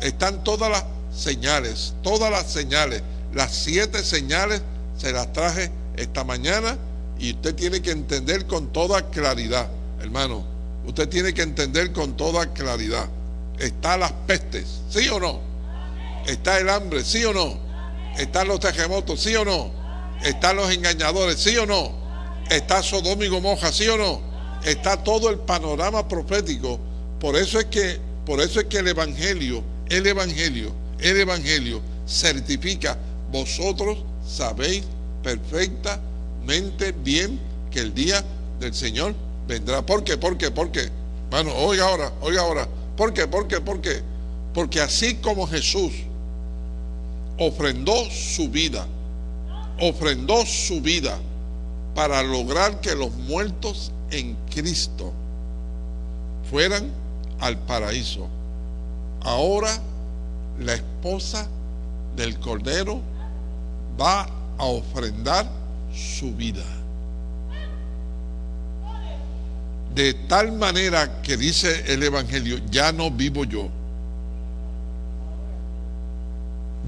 Están todas las señales. Todas las señales. Las siete señales se las traje esta mañana y usted tiene que entender con toda claridad, hermano. Usted tiene que entender con toda claridad. Está las pestes, ¿sí o no? Está el hambre, ¿sí o no? Están los terremotos, ¿sí o no? Están los engañadores, ¿sí o no? Está Sodoma y Gomorra, ¿sí o no? Está todo el panorama profético. Por eso es que, por eso es que el Evangelio, el Evangelio, el Evangelio certifica, vosotros sabéis perfectamente bien que el día del Señor vendrá. ¿Por qué? ¿Por qué? ¿Por qué? Bueno, oiga ahora, oiga ahora. ¿Por qué? ¿Por qué? ¿Por qué? Porque así como Jesús ofrendó su vida, ofrendó su vida para lograr que los muertos en Cristo fueran al paraíso. Ahora la esposa del Cordero va a ofrendar su vida. De tal manera que dice el Evangelio, ya no vivo yo.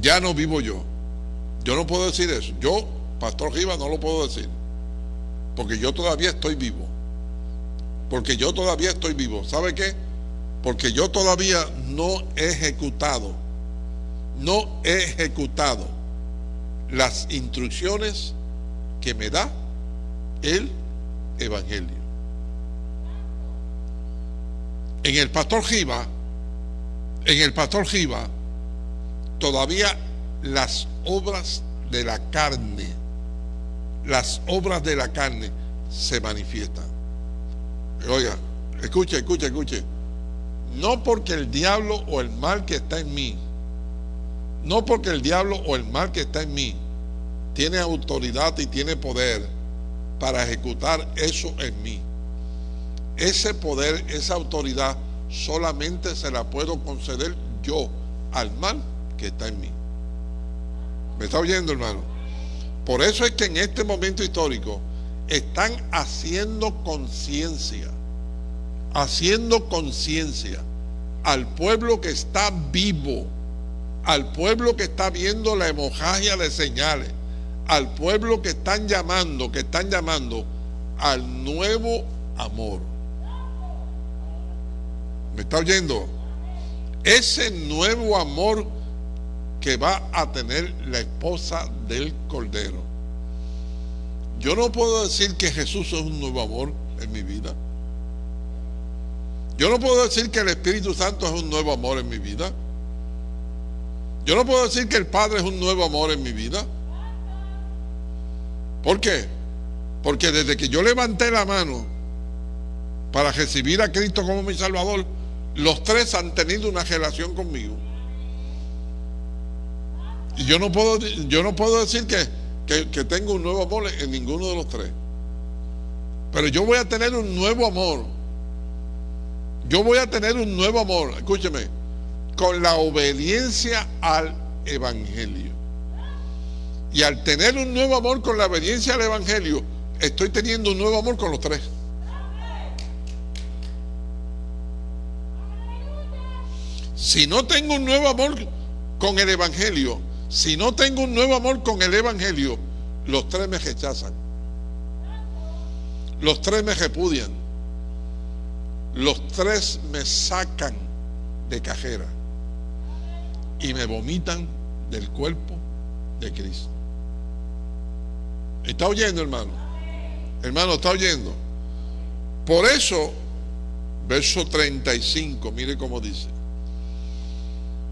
Ya no vivo yo. Yo no puedo decir eso. Yo, Pastor Rivas, no lo puedo decir. Porque yo todavía estoy vivo. Porque yo todavía estoy vivo. ¿Sabe qué? Porque yo todavía no he ejecutado. No he ejecutado las instrucciones que me da el Evangelio. En el pastor Giva, en el pastor Giva, todavía las obras de la carne, las obras de la carne se manifiestan. Oiga, escuche, escuche, escuche. No porque el diablo o el mal que está en mí, no porque el diablo o el mal que está en mí tiene autoridad y tiene poder para ejecutar eso en mí. Ese poder, esa autoridad, solamente se la puedo conceder yo al mal está en mí. ¿Me está oyendo, hermano? Por eso es que en este momento histórico están haciendo conciencia, haciendo conciencia al pueblo que está vivo, al pueblo que está viendo la hemorragia de señales, al pueblo que están llamando, que están llamando al nuevo amor. ¿Me está oyendo? Ese nuevo amor que va a tener la esposa del Cordero. Yo no puedo decir que Jesús es un nuevo amor en mi vida. Yo no puedo decir que el Espíritu Santo es un nuevo amor en mi vida. Yo no puedo decir que el Padre es un nuevo amor en mi vida. ¿Por qué? Porque desde que yo levanté la mano para recibir a Cristo como mi Salvador, los tres han tenido una relación conmigo. Yo no puedo, yo no puedo decir que, que, que tengo un nuevo amor en ninguno de los tres. Pero yo voy a tener un nuevo amor. Yo voy a tener un nuevo amor, escúcheme, con la obediencia al Evangelio. Y al tener un nuevo amor con la obediencia al Evangelio, estoy teniendo un nuevo amor con los tres. Si no tengo un nuevo amor con el Evangelio, si no tengo un nuevo amor con el Evangelio, los tres me rechazan. Los tres me repudian. Los tres me sacan de cajera y me vomitan del cuerpo de Cristo. ¿Está oyendo, hermano? Hermano, ¿está oyendo? Por eso, verso 35, mire cómo dice.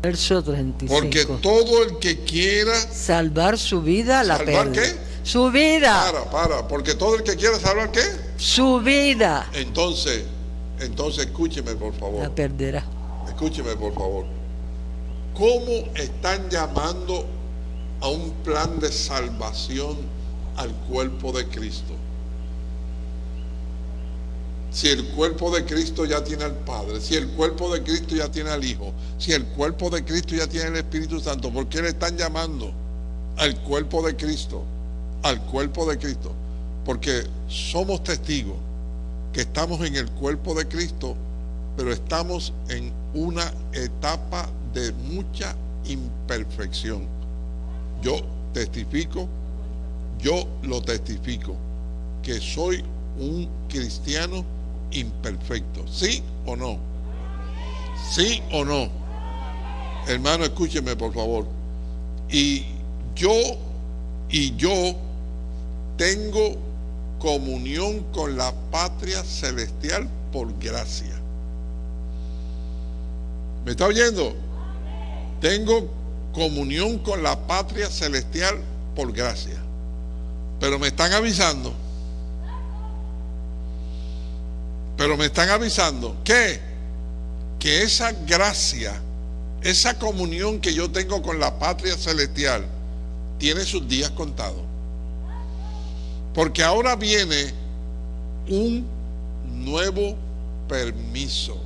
Verso 35. Porque todo el que quiera salvar su vida la ¿Salvar pierde. qué? Su vida. Para, para, porque todo el que quiera salvar qué? Su vida Entonces, entonces escúcheme por favor. la perderá. Escúcheme por favor. ¿Cómo están llamando a un plan de salvación al cuerpo de Cristo? Si el cuerpo de Cristo ya tiene al Padre, si el cuerpo de Cristo ya tiene al Hijo, si el cuerpo de Cristo ya tiene el Espíritu Santo, ¿por qué le están llamando al cuerpo de Cristo? Al cuerpo de Cristo. Porque somos testigos que estamos en el cuerpo de Cristo, pero estamos en una etapa de mucha imperfección. Yo testifico, yo lo testifico, que soy un cristiano imperfecto. ¿Sí o no? ¿Sí o no? Hermano, escúcheme por favor. Y yo, y yo tengo comunión con la patria celestial por gracia. ¿Me está oyendo? Tengo comunión con la patria celestial por gracia. Pero me están avisando. Pero me están avisando que que esa gracia, esa comunión que yo tengo con la patria celestial tiene sus días contados. Porque ahora viene un nuevo permiso.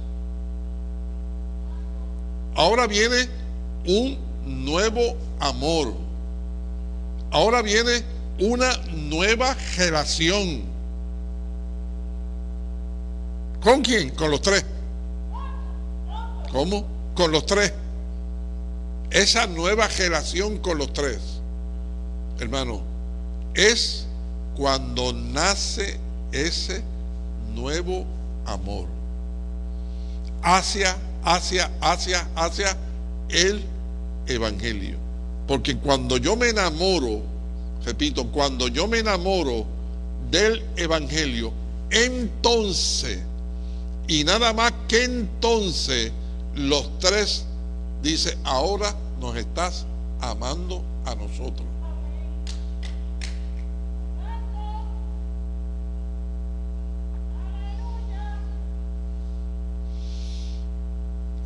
Ahora viene un nuevo amor. Ahora viene una nueva relación. ¿Con quién? Con los tres. ¿Cómo? Con los tres. Esa nueva relación con los tres, hermano, es cuando nace ese nuevo amor hacia, hacia, hacia, hacia el Evangelio. Porque cuando yo me enamoro, repito, cuando yo me enamoro del Evangelio, entonces, y nada más que entonces los tres, dice, ahora nos estás amando a nosotros.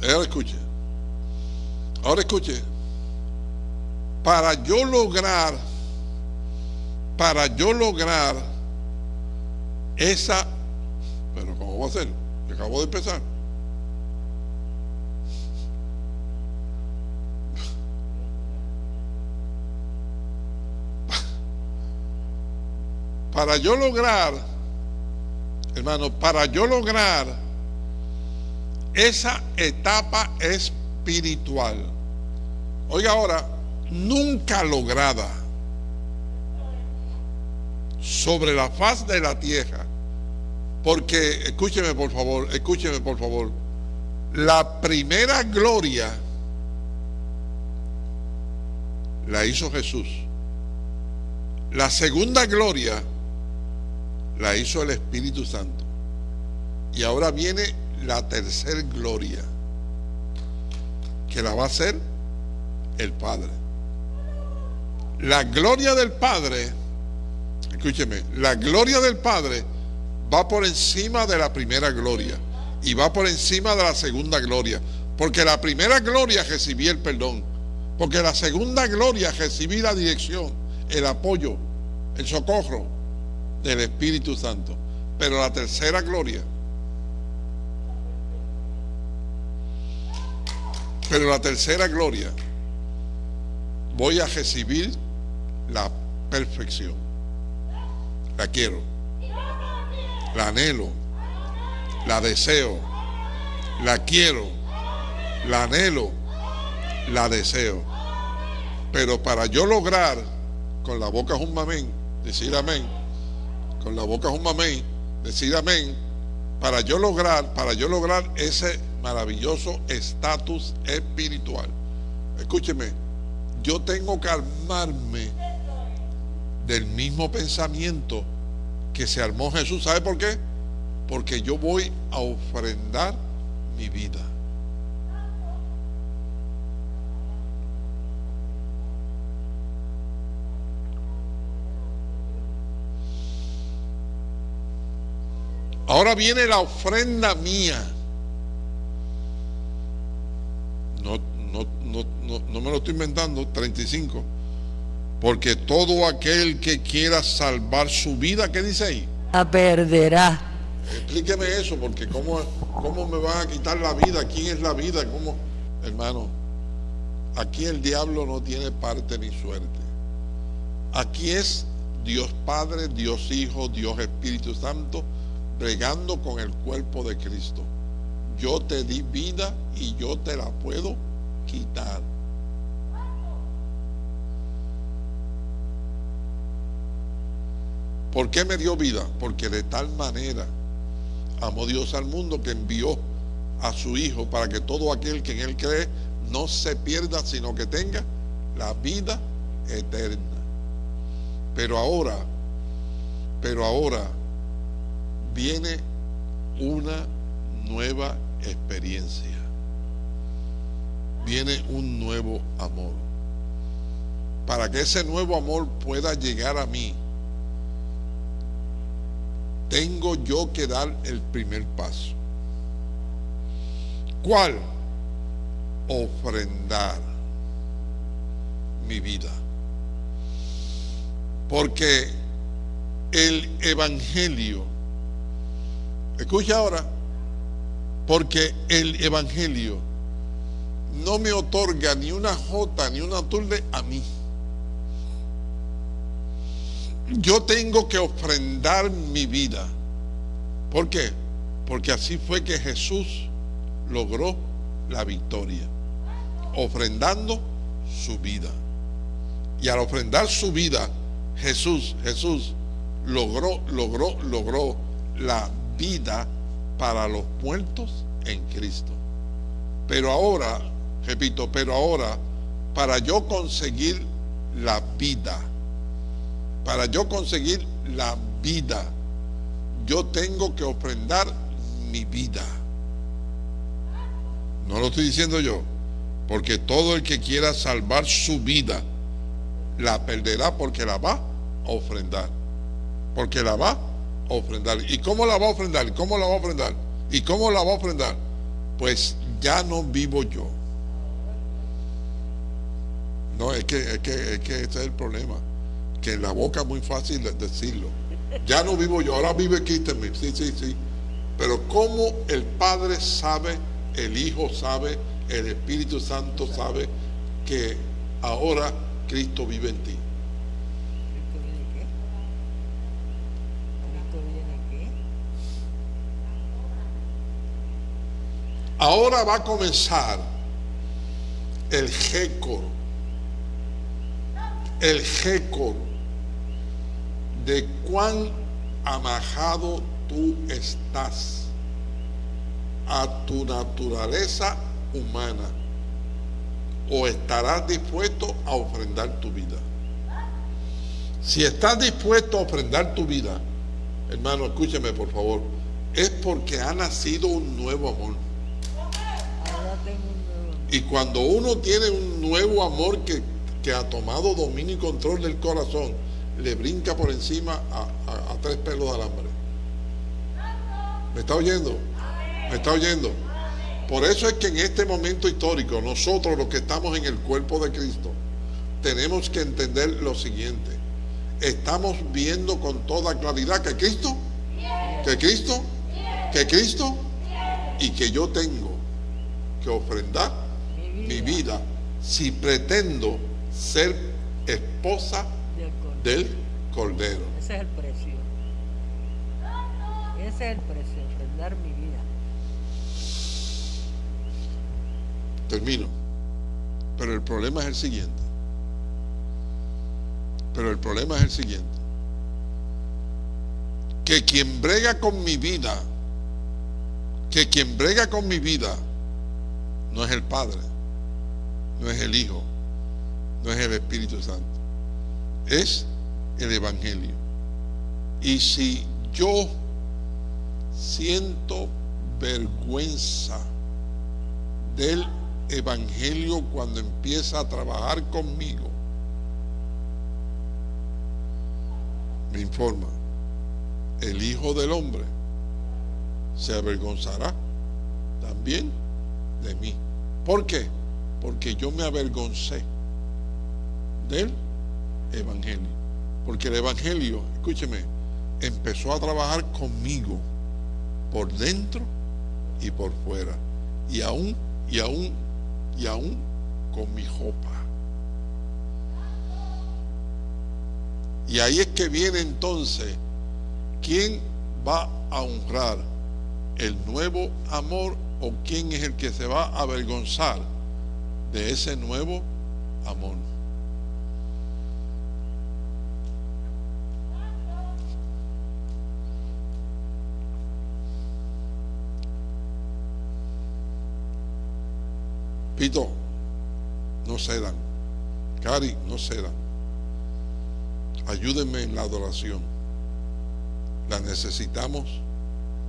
Ahora escuche. Ahora escuche. Para yo lograr, para yo lograr esa, pero ¿cómo va a ser? Acabo de empezar. Para yo lograr, hermano, para yo lograr esa etapa espiritual, oiga ahora, nunca lograda sobre la faz de la tierra, porque escúcheme por favor, escúcheme por favor, la primera gloria la hizo Jesús. La segunda gloria la hizo el Espíritu Santo. Y ahora viene la tercera gloria, que la va a hacer el Padre. La gloria del Padre, escúcheme, la gloria del Padre va por encima de la primera gloria y va por encima de la segunda gloria. Porque la primera gloria recibí el perdón. Porque la segunda gloria recibí la dirección, el apoyo, el socorro del Espíritu Santo. Pero la tercera gloria, pero la tercera gloria, voy a recibir la perfección. La quiero, la anhelo, la deseo, la quiero, la anhelo, la deseo. Pero para yo lograr, con la boca es un mamén, decir amén, con la boca es un mamén, decir amén, para yo lograr, para yo lograr ese maravilloso estatus espiritual. Escúcheme, yo tengo que armarme del mismo pensamiento que se armó Jesús. ¿Sabe por qué? Porque yo voy a ofrendar mi vida. Ahora viene la ofrenda mía. No, no, no, no, no me lo estoy inventando, 35. Porque todo aquel que quiera salvar su vida, ¿qué dice ahí? La perderá. Explíqueme eso, porque ¿cómo, ¿cómo me van a quitar la vida? ¿Quién es la vida? ¿Cómo? Hermano, aquí el diablo no tiene parte ni suerte. Aquí es Dios Padre, Dios Hijo, Dios Espíritu Santo, bregando con el cuerpo de Cristo. Yo te di vida y yo te la puedo quitar. ¿Por qué me dio vida? Porque de tal manera amó Dios al mundo que envió a su Hijo para que todo aquel que en Él cree no se pierda, sino que tenga la vida eterna. Pero ahora, pero ahora viene una nueva experiencia. Viene un nuevo amor. Para que ese nuevo amor pueda llegar a mí, tengo yo que dar el primer paso. ¿Cuál? Ofrendar mi vida. Porque el Evangelio, escucha ahora, porque el Evangelio no me otorga ni una jota ni una tulde a mí yo tengo que ofrendar mi vida. ¿Por qué? Porque así fue que Jesús logró la victoria, ofrendando su vida. Y al ofrendar su vida, Jesús, Jesús logró, logró, logró la vida para los muertos en Cristo. Pero ahora, repito, pero ahora, para yo conseguir la vida, para yo conseguir la vida, yo tengo que ofrendar mi vida. No lo estoy diciendo yo, porque todo el que quiera salvar su vida, la perderá porque la va a ofrendar. Porque la va a ofrendar. ¿Y cómo la va a ofrendar? ¿Cómo la va a ofrendar? ¿Y cómo la va a ofrendar? pues ya no vivo yo. No, es que, es que, es que ese es el problema. Que en la boca es muy fácil de- decirlo. Ya no vivo yo, ahora vive Cristo en mí. Sí, sí, sí. Pero como el Padre sabe, el Hijo sabe, el Espíritu Santo sabe que ahora Cristo vive en ti. ¿Cristo viene qué? ¿Cristo viene qué? Ahora va a comenzar el récord, el récord de cuán amajado tú estás a tu naturaleza humana o estarás dispuesto a ofrendar tu vida. Si estás dispuesto a ofrendar tu vida, hermano, escúcheme por favor, es porque ha nacido un nuevo amor. Y cuando uno tiene un nuevo amor que, que ha tomado dominio y control del corazón, le brinca por encima a, tres pelos de alambre. ¿Me está oyendo? ¿Me está oyendo? Por eso es que en este momento histórico, nosotros los que estamos en el cuerpo de Cristo, tenemos que entender lo siguiente. Estamos viendo con toda claridad que Cristo, que Cristo, que Cristo y que yo tengo que ofrendar mi vida si pretendo ser esposa Del cordero. Ese es el precio. Ese es el precio, ofrendar mi vida. Termino. Pero el problema es el siguiente. Pero el problema es el siguiente. Que quien brega con mi vida, que quien brega con mi vida, no es el Padre, no es el Hijo, no es el Espíritu Santo, es el Evangelio. Y si yo siento vergüenza del Evangelio cuando empieza a trabajar conmigo, me informa, el Hijo del Hombre se avergonzará también de mí. ¿Por qué? Porque yo me avergoncé del Evangelio. Porque el Evangelio, escúcheme, empezó a trabajar conmigo por dentro y por fuera. Y aún, y aún, y aún con mi ropa. Y ahí es que viene entonces, ¿quién va a honrar el nuevo amor o quién es el que se va a avergonzar de ese nuevo amor? Pito, no cedan. Cari, no cedan. Ayúdenme en la adoración. La necesitamos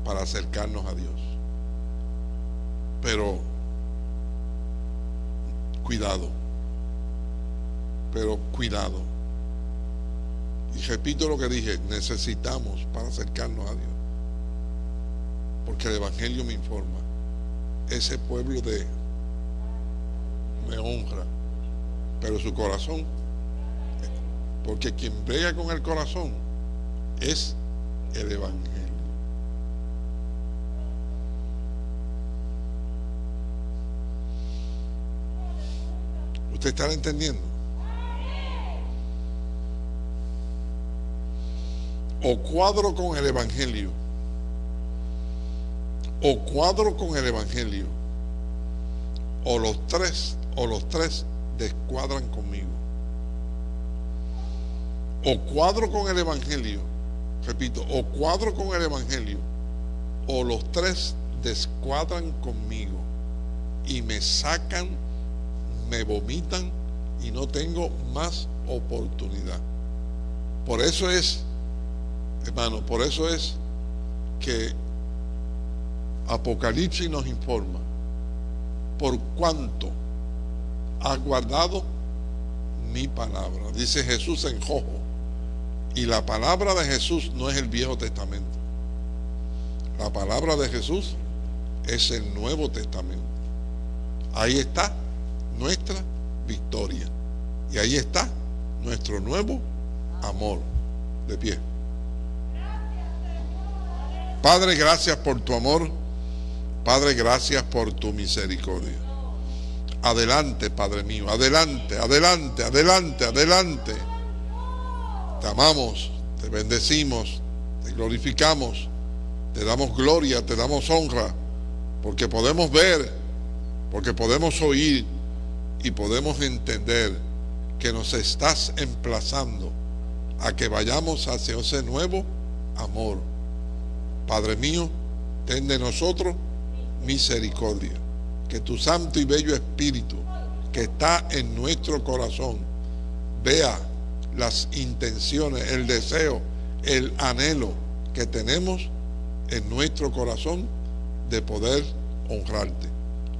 para acercarnos a Dios. Pero cuidado. Pero cuidado. Y repito lo que dije, necesitamos para acercarnos a Dios. Porque el Evangelio me informa. Ese pueblo de me honra, pero su corazón, porque quien brega con el corazón es el Evangelio. ¿Usted está entendiendo? O cuadro con el Evangelio, o cuadro con el Evangelio, o los tres, o los tres descuadran conmigo. O cuadro con el Evangelio, repito, o cuadro con el Evangelio, o los tres descuadran conmigo y me sacan, me vomitan y no tengo más oportunidad. Por eso es, hermano, por eso es que Apocalipsis nos informa por cuanto ha guardado mi palabra. Dice Jesús en Jojo. Y la palabra de Jesús no es el Viejo Testamento. La palabra de Jesús es el Nuevo Testamento. Ahí está nuestra victoria. Y ahí está nuestro nuevo amor. De pie. Padre, gracias por tu amor. Padre, gracias por tu misericordia. Adelante, Padre mío. Adelante, adelante, adelante, adelante. Te amamos, te bendecimos, te glorificamos, te damos gloria, te damos honra, porque podemos ver, porque podemos oír y podemos entender que nos estás emplazando a que vayamos hacia ese nuevo amor. Padre mío, ten de nosotros misericordia. Que tu santo y bello espíritu que está en nuestro corazón vea las intenciones, el deseo, el anhelo que tenemos en nuestro corazón de poder honrarte.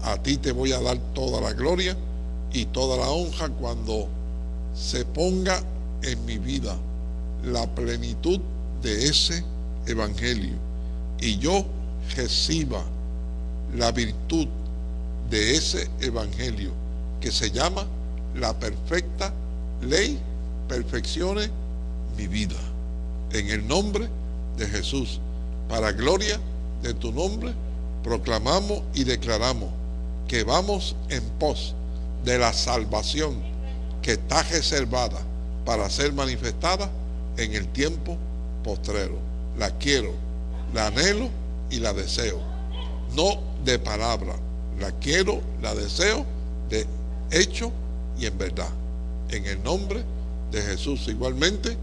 A ti te voy a dar toda la gloria y toda la honra cuando se ponga en mi vida la plenitud de ese evangelio y yo reciba la virtud de ese evangelio que se llama la perfecta ley perfeccione mi vida. En el nombre de Jesús, para gloria de tu nombre, proclamamos y declaramos que vamos en pos de la salvación que está reservada para ser manifestada en el tiempo postrero. La quiero, la anhelo y la deseo. No de palabra, la quiero, la deseo de hecho y en verdad. En el nombre de Jesús. Igualmente,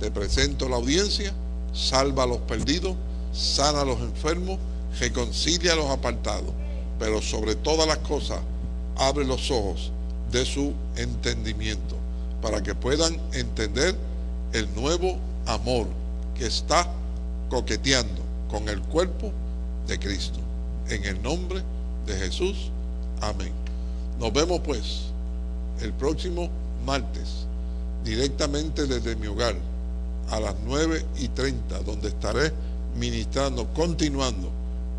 te presento la audiencia, salva a los perdidos, sana a los enfermos, reconcilia a los apartados, pero sobre todas las cosas, abre los ojos de su entendimiento para que puedan entender el nuevo amor que está coqueteando con el cuerpo de Cristo. En el nombre de Jesús. Amén. Nos vemos pues el próximo martes directamente desde mi hogar a las 9 y 30, donde estaré ministrando, continuando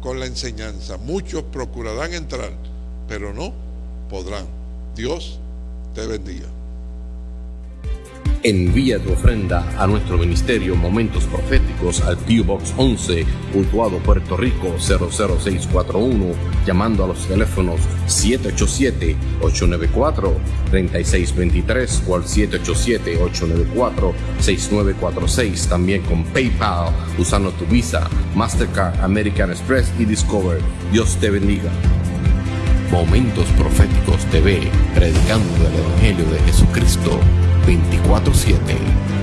con la enseñanza. Muchos procurarán entrar, pero no podrán. Dios te bendiga. Envía tu ofrenda a nuestro ministerio Momentos Proféticos al P.O. Box 11, Puntuado Puerto Rico 00641, llamando a los teléfonos 787-894-3623 o al 787-894-6946. También con PayPal, usando tu Visa, Mastercard, American Express y Discover. Dios te bendiga. Momentos Proféticos TV, predicando el Evangelio de Jesucristo 24-7.